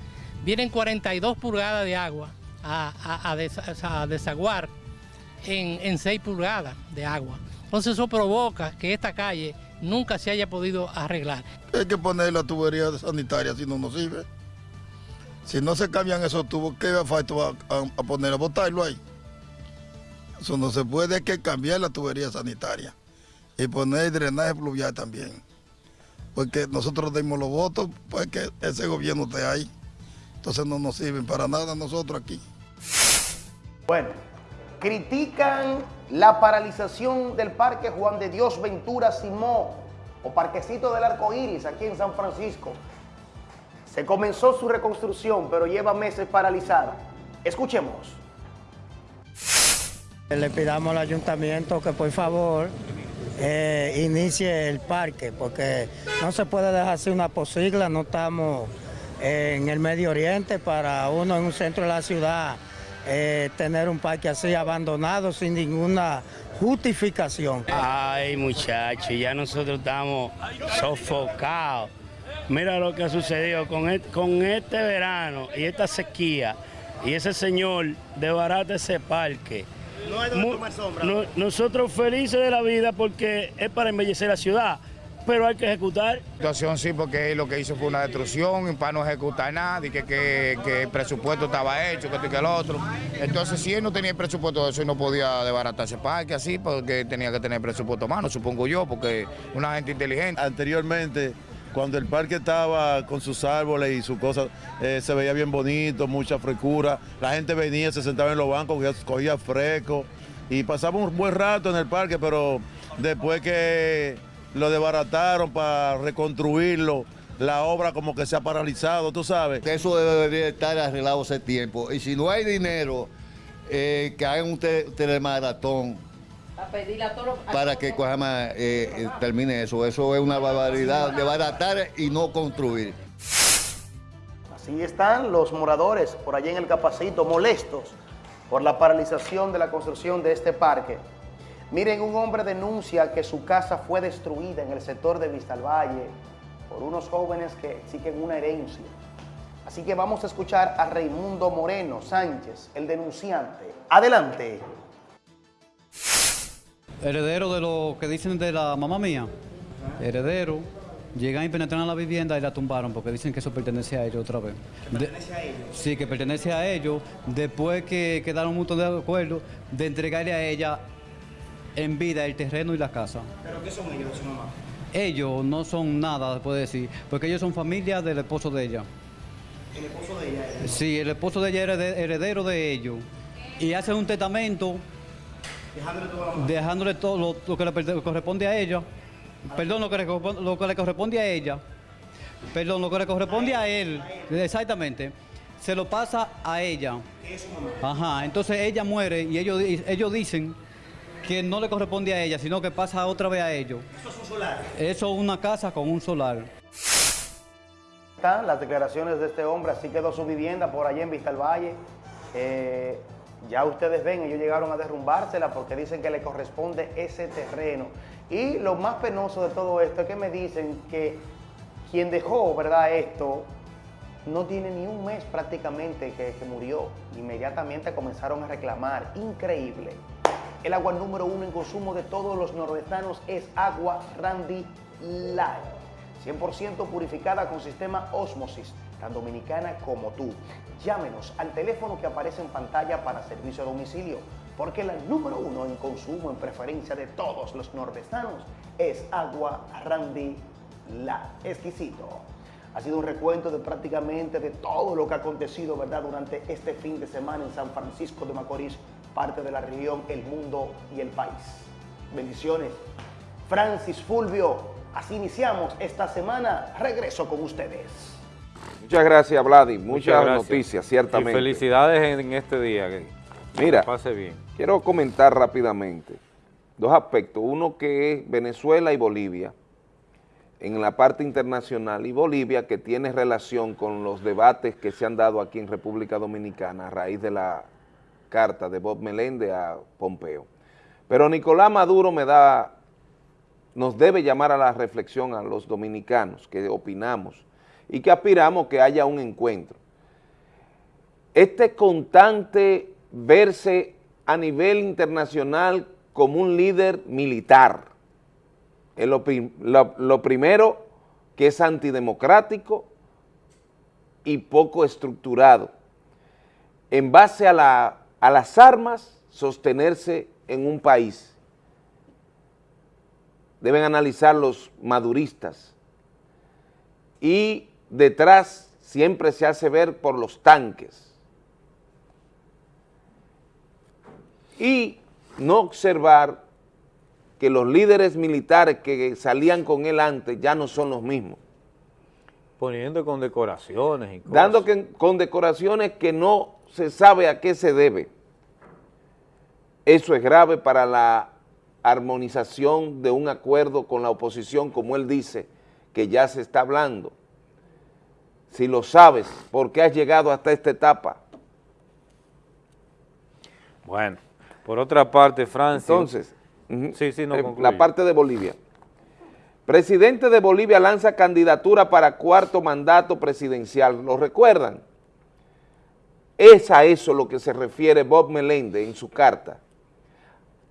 vienen 42 pulgadas de agua a, a- a des- a desaguar en, en 6 pulgadas de agua. Entonces eso provoca que esta calle nunca se haya podido arreglar. Hay que poner la tubería sanitaria si no nos sirve. Si no se cambian esos tubos, ¿qué falta va a, a poner? A botarlo ahí. Eso no se puede, que cambiar la tubería sanitaria y poner drenaje pluvial también. Porque nosotros dimos los votos, pues que ese gobierno esté ahí. Entonces no nos sirven para nada nosotros aquí. Bueno, critican la paralización del Parque Juan de Dios Ventura Simó o Parquecito del Arco Iris aquí en San Francisco. Se comenzó su reconstrucción, pero lleva meses paralizada. Escuchemos. Le pidamos al ayuntamiento que por favor eh, inicie el parque, porque no se puede dejar así una posigla, no estamos eh, en el Medio Oriente para uno en un centro de la ciudad eh, tener un parque así abandonado sin ninguna justificación. Ay, muchachos, ya nosotros estamos sofocados. Mira lo que ha sucedido con, et- con este verano y esta sequía. Y ese señor desbarata ese parque. No hay donde Mu- tomar sombra. no- nosotros felices de la vida porque es para embellecer la ciudad, pero hay que ejecutar. situación sí, porque él lo que hizo fue una destrucción y para no ejecutar nada, y que, que, que el presupuesto estaba hecho, que esto y que el otro. Entonces, si él no tenía el presupuesto de eso, él no podía desbaratar ese parque así, porque tenía que tener presupuesto a mano, supongo yo, porque una gente inteligente. Anteriormente, cuando el parque estaba con sus árboles y sus cosas, eh, se veía bien bonito, mucha frescura. La gente venía, se sentaba en los bancos, cogía, fresco y pasaba un buen rato en el parque, pero después que lo desbarataron para reconstruirlo, la obra como que se ha paralizado, tú sabes. Eso debería estar arreglado hace tiempo. Y si no hay dinero, eh, que hagan un te- telemaratón Para pedirle a todos los- a para que Coajama, eh, eh, termine eso. Eso es una barbaridad, desbaratar y no construir. Así están los moradores por allá en el Capacito, molestos por la paralización de la construcción de este parque. Miren, un hombre denuncia que su casa fue destruida en el sector de Vistalvalle por unos jóvenes que exigen una herencia. Así que vamos a escuchar a Raimundo Moreno Sánchez, el denunciante. Adelante. Heredero de lo que dicen de la mamá mía. Heredero. Llegan y penetran a la vivienda y la tumbaron porque dicen que eso pertenece a ellos otra vez. ¿Que pertenece a ellos? Sí, que pertenece a ellos. Después que quedaron mutuos de acuerdo de entregarle a ella en vida el terreno y la casa. ¿Pero qué son ellos de su mamá? Ellos no son nada, se puede decir, porque ellos son familia del esposo de ella. ¿El esposo de ella? Sí, el esposo de ella era de- heredero de ellos. Y hacen un testamento Dejándole todo a la mamá. dejándole todo lo, lo que le corresponde a ella. Perdón, lo que, le, corresponde- lo que le corresponde a ella. Perdón, lo que le corresponde a él. Exactamente. Se lo pasa a ella. Ajá, entonces ella muere y ellos, ellos dicen que no le corresponde a ella, sino que pasa otra vez a ellos. Eso es un solar. Eso es una casa con un solar. Están las declaraciones de este hombre, así quedó su vivienda por allá en Vista al Valle. Eh, ya ustedes ven, ellos llegaron a derrumbársela porque dicen que le corresponde ese terreno. Y lo más penoso de todo esto es que me dicen que quien dejó, ¿verdad?, esto no tiene ni un mes prácticamente que, murió. Inmediatamente comenzaron a reclamar. Increíble. El agua número uno en consumo de todos los nordestanos es agua Randy Light. 100% purificada con sistema Osmosis, tan dominicana como tú. Llámenos al teléfono que aparece en pantalla para servicio a domicilio, porque la número uno en consumo, en preferencia de todos los nordestanos, es agua Randy La. Exquisito. Ha sido un recuento de prácticamente de todo lo que ha acontecido, ¿verdad?, durante este fin de semana en San Francisco de Macorís, parte de la región, el mundo y el país. Bendiciones. Francis Fulvio, así iniciamos esta semana. Regreso con ustedes. Muchas gracias, Vladi. Muchas, gracias. noticias, ciertamente. Y felicidades en este día. Que Mira, pase bien. quiero comentar rápidamente dos aspectos. Uno que es Venezuela y Bolivia, en la parte internacional, y Bolivia que tiene relación con los debates que se han dado aquí en República Dominicana a raíz de la carta de Bob Meléndez a Pompeo. Pero Nicolás Maduro me da, nos debe llamar a la reflexión a los dominicanos que opinamos y que aspiramos que haya un encuentro. Este constante verse a nivel internacional como un líder militar, es lo, lo primero que es antidemocrático y poco estructurado. En base a, la- a las armas, sostenerse en un país. Deben analizar los maduristas. Y detrás siempre se hace ver por los tanques. Y no observar que los líderes militares que salían con él antes ya no son los mismos. Poniendo con decoraciones y cosas. Dando que, con decoraciones que no se sabe a qué se debe. Eso es grave para la armonización de un acuerdo con la oposición, como él dice, que ya se está hablando. Si lo sabes, ¿por qué has llegado hasta esta etapa? Bueno, por otra parte, Francia. Entonces, ujú, sí, sí, no eh, la parte de Bolivia. Presidente de Bolivia lanza candidatura para cuarto mandato presidencial. ¿Lo recuerdan? Es a eso lo que se refiere Bob Meléndez en su carta,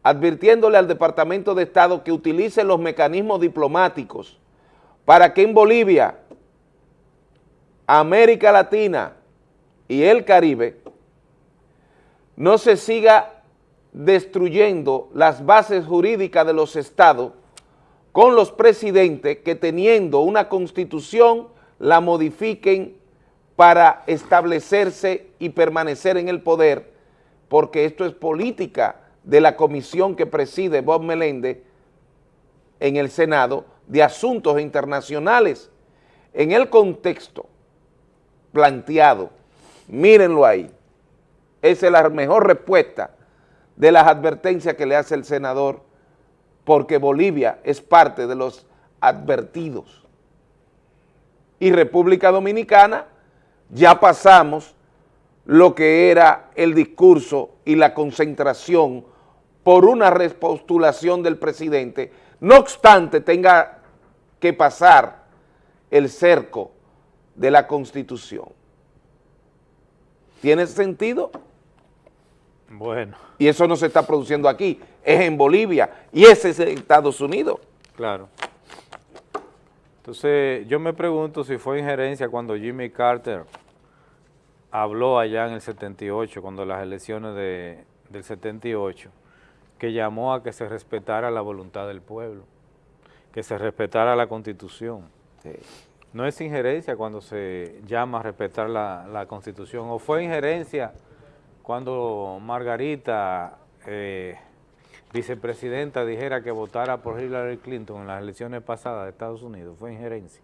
advirtiéndole al Departamento de Estado que utilice los mecanismos diplomáticos para que en Bolivia, América Latina y el Caribe no se siga destruyendo las bases jurídicas de los estados con los presidentes que teniendo una constitución la modifiquen para establecerse y permanecer en el poder, porque esto es política de la comisión que preside Bob Meléndez en el Senado de Asuntos Internacionales. En el contexto planteado, mírenlo ahí, esa es la mejor respuesta de las advertencias que le hace el senador, porque Bolivia es parte de los advertidos. Y República Dominicana ya pasamos lo que era el discurso y la concentración por una repostulación del presidente, no obstante tenga que pasar el cerco de la Constitución. ¿Tiene sentido? Bueno. Y eso no se está produciendo aquí, es en Bolivia y ese es en Estados Unidos. Claro. Entonces, yo me pregunto si fue injerencia cuando Jimmy Carter habló allá en el 78, cuando las elecciones de, del 78, que llamó a que se respetara la voluntad del pueblo, que se respetara la Constitución. No es injerencia cuando se llama a respetar la, la Constitución, o fue injerencia cuando Margarita, eh, vicepresidenta, dijera que votara por Hillary Clinton en las elecciones pasadas de Estados Unidos, fue injerencia.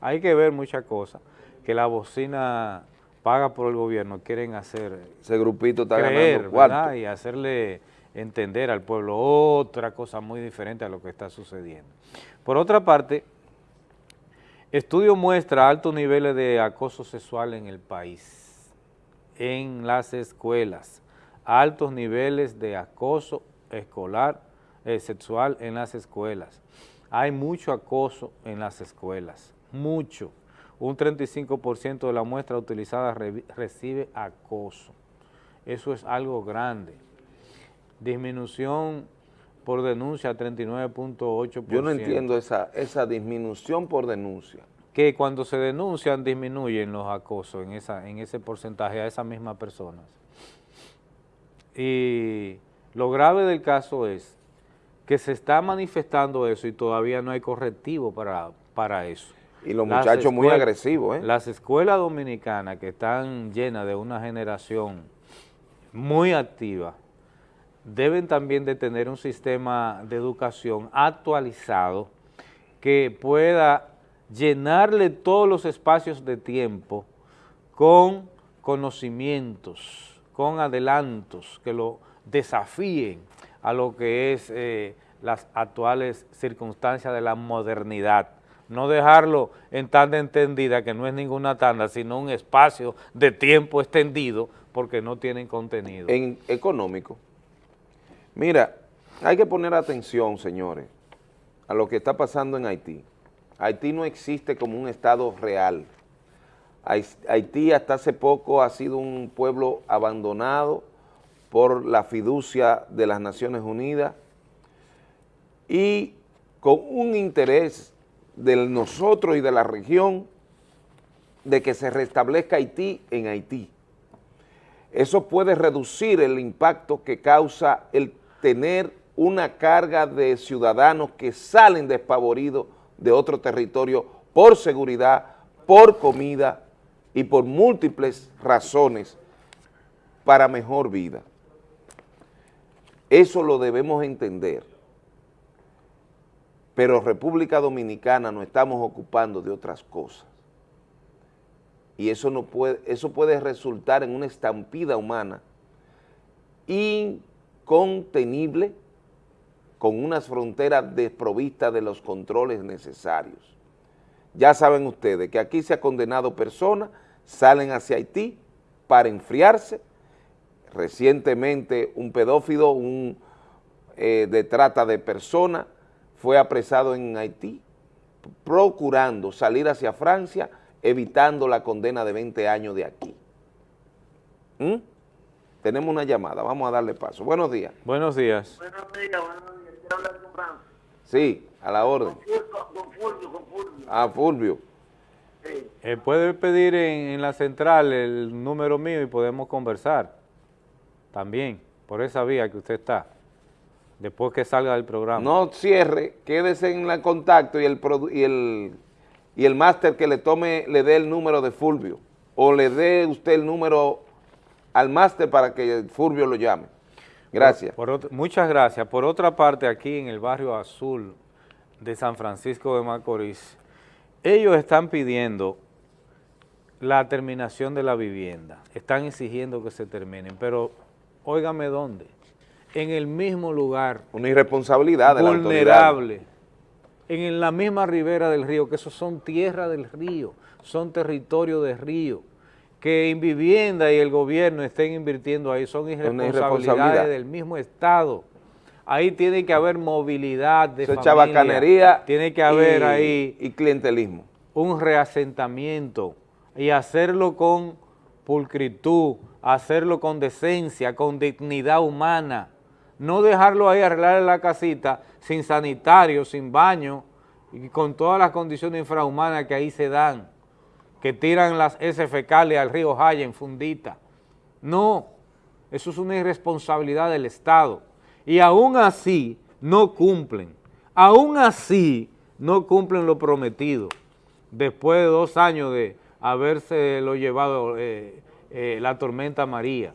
Hay que ver muchas cosas, que la bocina paga por el gobierno quieren hacer. Ese grupito está creer. Y hacerle entender al pueblo otra cosa muy diferente a lo que está sucediendo. Por otra parte, estudio muestra altos niveles de acoso sexual en el país, en las escuelas, altos niveles de acoso escolar, eh, sexual en las escuelas. Hay mucho acoso en las escuelas, mucho un 35% de la muestra utilizada re recibe acoso. Eso es algo grande. Disminución por denuncia 39.8%. Yo no entiendo esa, esa disminución por denuncia. Que cuando se denuncian disminuyen los acosos en, esa, en ese porcentaje a esas mismas personas. Y lo grave del caso es que se está manifestando eso y todavía no hay correctivo para, para eso. Y los muchachos muy agresivos, ¿eh? Las escuelas dominicanas que están llenas de una generación muy activa, deben también de tener un sistema de educación actualizado que pueda llenarle todos los espacios de tiempo con conocimientos, con adelantos que lo desafíen a lo que es eh, las actuales circunstancias de la modernidad no dejarlo en tanda entendida, que no es ninguna tanda, sino un espacio de tiempo extendido, porque no tienen contenido. En económico. Mira, hay que poner atención, señores, a lo que está pasando en Haití. Haití no existe como un estado real. Haití hasta hace poco ha sido un pueblo abandonado por la fiducia de las Naciones Unidas y con un interés de nosotros y de la región de que se restablezca Haití en Haití. Eso puede reducir el impacto que causa el tener una carga de ciudadanos que salen despavoridos de otro territorio por seguridad, por comida y por múltiples razones para mejor vida. Eso lo debemos entender pero República Dominicana nos estamos ocupando de otras cosas. Y eso, no puede, eso puede resultar en una estampida humana incontenible con unas fronteras desprovistas de los controles necesarios. Ya saben ustedes que aquí se ha condenado personas, salen hacia Haití para enfriarse. Recientemente un pedófilo un, eh, de trata de personas fue apresado en Haití, procurando salir hacia Francia, evitando la condena de 20 años de aquí. ¿Mm? Tenemos una llamada, vamos a darle paso. Buenos días. Buenos días. Buenos días, buenos días. Quiero hablar con Francis. Sí, a la orden. Con Fulvio, con Fulvio. Ah, Fulvio. Sí. Eh, puede pedir en, en la central el número mío y podemos conversar también, por esa vía que usted está después que salga del programa. No cierre, quédese en el contacto y el, y el, y el máster que le tome, le dé el número de Fulvio, o le dé usted el número al máster para que Fulvio lo llame. Gracias. Por, muchas gracias. Por otra parte, aquí en el barrio azul de San Francisco de Macorís, ellos están pidiendo la terminación de la vivienda, están exigiendo que se terminen, pero óigame dónde, en el mismo lugar. Una irresponsabilidad de vulnerable, en la misma ribera del río, que esos son tierra del río, son territorio del río, que en vivienda y el gobierno estén invirtiendo ahí, son irresponsabilidades irresponsabilidad. del mismo Estado. Ahí tiene que haber movilidad de Eso es familia, chabacanería tiene que haber y- ahí y clientelismo. un reasentamiento y hacerlo con pulcritud, hacerlo con decencia, con dignidad humana, no dejarlo ahí arreglar la casita sin sanitario, sin baño y con todas las condiciones infrahumanas que ahí se dan, que tiran las heces fecales al río Jaya en fundita. No, eso es una irresponsabilidad del Estado. Y aún así no cumplen, aún así no cumplen lo prometido. Después de dos años de haberse lo llevado eh, eh, la tormenta María.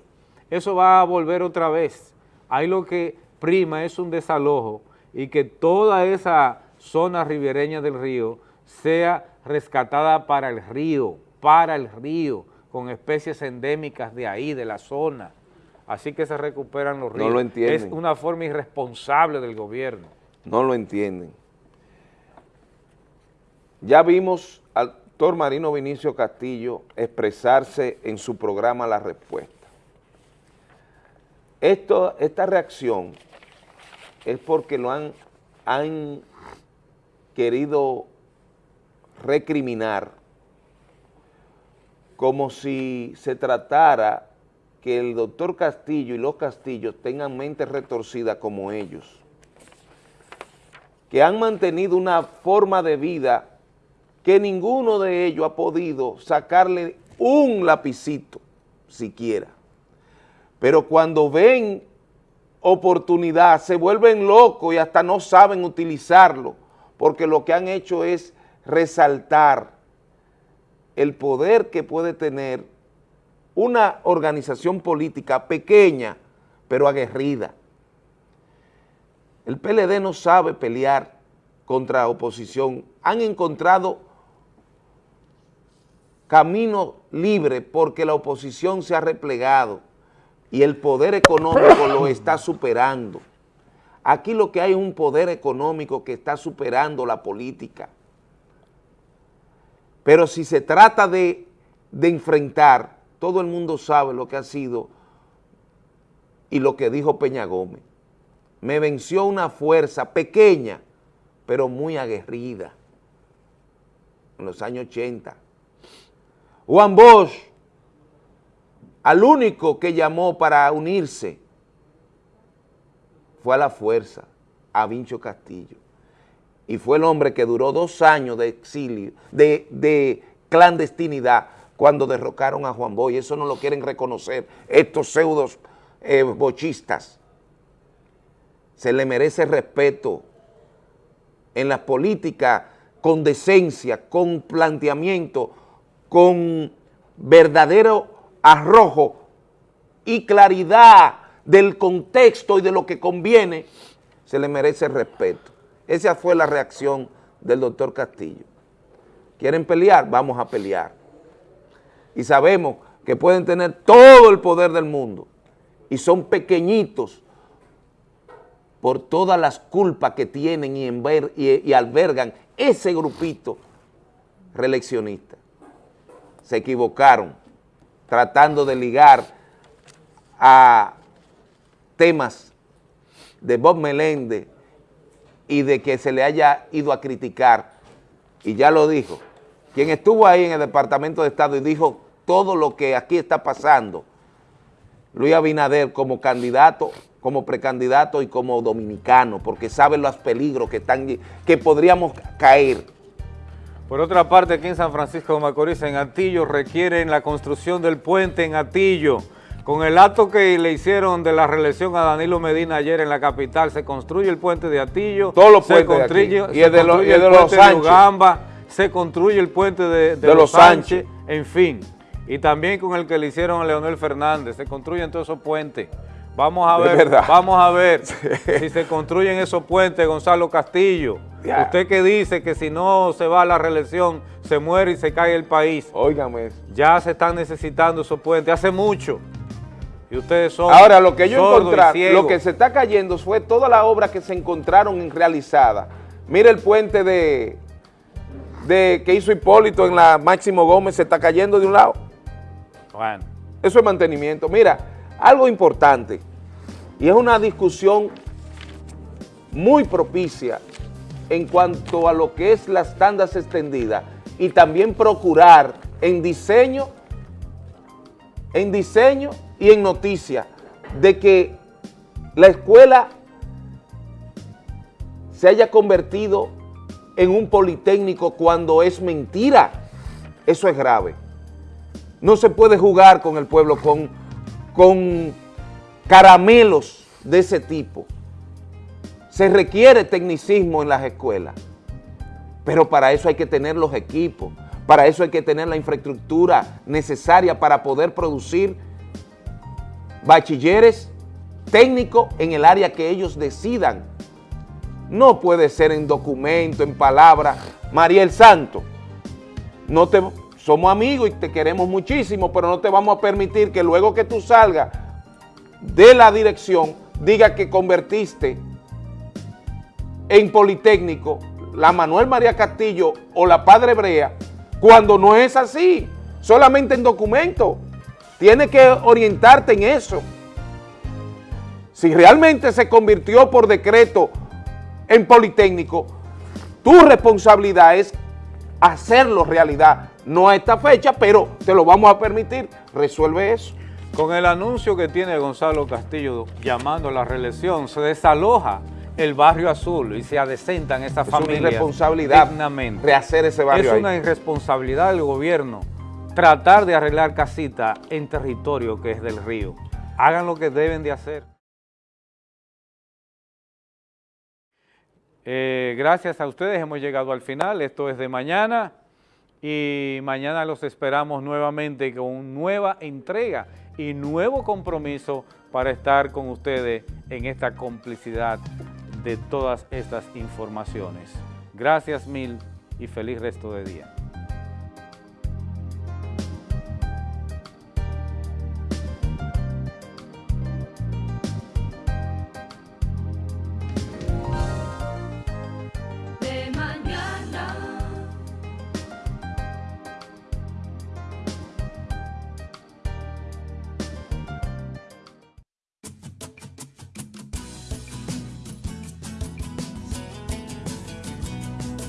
Eso va a volver otra vez. Ahí lo que prima es un desalojo y que toda esa zona ribereña del río sea rescatada para el río, para el río, con especies endémicas de ahí, de la zona. Así que se recuperan los No ríos. lo entienden. Es una forma irresponsable del gobierno. No lo entienden. Ya vimos al doctor Marino Vinicio Castillo expresarse en su programa La Respuesta. Esto, esta reacción es porque lo han, han querido recriminar como si se tratara que el doctor Castillo y los Castillos tengan mentes retorcidas como ellos, que han mantenido una forma de vida que ninguno de ellos ha podido sacarle un lapicito siquiera. Pero cuando ven oportunidad se vuelven locos y hasta no saben utilizarlo, porque lo que han hecho es resaltar el poder que puede tener una organización política pequeña, pero aguerrida. El PLD no sabe pelear contra oposición. Han encontrado camino libre porque la oposición se ha replegado y el poder económico lo está superando. Aquí lo que hay es un poder económico que está superando la política. Pero si se trata de, de enfrentar, todo el mundo sabe lo que ha sido y lo que dijo Peña Gómez. Me venció una fuerza pequeña, pero muy aguerrida, en los años 80. Juan Bosch, al único que llamó para unirse, fue a la fuerza, a Vincho Castillo. Y fue el hombre que duró dos años de exilio, de, de clandestinidad, cuando derrocaron a Juan Bosch. Eso no lo quieren reconocer estos pseudos eh, bochistas. Se le merece respeto en la política con decencia, con planteamiento, con verdadero arrojo y claridad del contexto y de lo que conviene, se le merece respeto. Esa fue la reacción del doctor Castillo. ¿Quieren pelear? Vamos a pelear. Y sabemos que pueden tener todo el poder del mundo y son pequeñitos por todas las culpas que tienen y, y albergan ese grupito reeleccionista. Se equivocaron tratando de ligar a temas de Bob Meléndez y de que se le haya ido a criticar, y ya lo dijo, quien estuvo ahí en el Departamento de Estado y dijo todo lo que aquí está pasando, Luis Abinader como candidato, como precandidato y como dominicano, porque sabe los peligros que, están, que podríamos caer. Por otra parte, aquí en San Francisco de Macorís, en Atillo, requieren la construcción del puente en Atillo. Con el acto que le hicieron de la reelección a Danilo Medina ayer en la capital, se construye el puente de Atillo, Todos los se puentes de aquí. Y se el de los- construye y el de los puente de Sánchez. Ugamba, se construye el puente de, de De los los Sánchez, Sánchez. en fin. Y también con el que le hicieron a Leonel Fernández, se construyen todos esos puentes. Vamos a ver, vamos a ver si se construyen esos puentes, Gonzalo Castillo. Usted que dice que si no se va a la reelección, se muere y se cae el país. Óigame. Ya se están necesitando esos puentes, hace mucho. Y ustedes son Ahora, lo que yo encontré, lo que se está cayendo fue toda la obra que se encontraron en realizada. Mira el puente de, de que hizo Hipólito en la Máximo Gómez, se está cayendo de un lado. Bueno. Eso es mantenimiento. Mira, algo importante, y es una discusión muy propicia en cuanto a lo que es las tandas extendidas y también procurar en diseño, en diseño y en noticia de que la escuela se haya convertido en un politécnico cuando es mentira. Eso es grave. No se puede jugar con el pueblo, con, con caramelos de ese tipo. Se requiere tecnicismo en las escuelas, pero para eso hay que tener los equipos, para eso hay que tener la infraestructura necesaria para poder producir bachilleres técnicos en el área que ellos decidan. No puede ser en documento, en palabra. Mariel Santo, no te, somos amigos y te queremos muchísimo, pero no te vamos a permitir que luego que tú salgas de la dirección, diga que convertiste en Politécnico la Manuel María Castillo o la Padre Brea, cuando no es así, solamente en documento. Tienes que orientarte en eso. Si realmente se convirtió por decreto en Politécnico, tu responsabilidad es hacerlo realidad. No a esta fecha, pero te lo vamos a permitir. Resuelve eso. Con el anuncio que tiene Gonzalo Castillo llamando a la reelección, se desaloja el barrio azul y se adecentan estas Es familias. una irresponsabilidad dignamente. rehacer ese barrio Es ahí. una irresponsabilidad del gobierno tratar de arreglar casita en territorio que es del río. Hagan lo que deben de hacer. Eh, gracias a ustedes hemos llegado al final. Esto es de mañana y mañana los esperamos nuevamente con nueva entrega y nuevo compromiso para estar con ustedes en esta complicidad de todas estas informaciones. Gracias mil y feliz resto de día.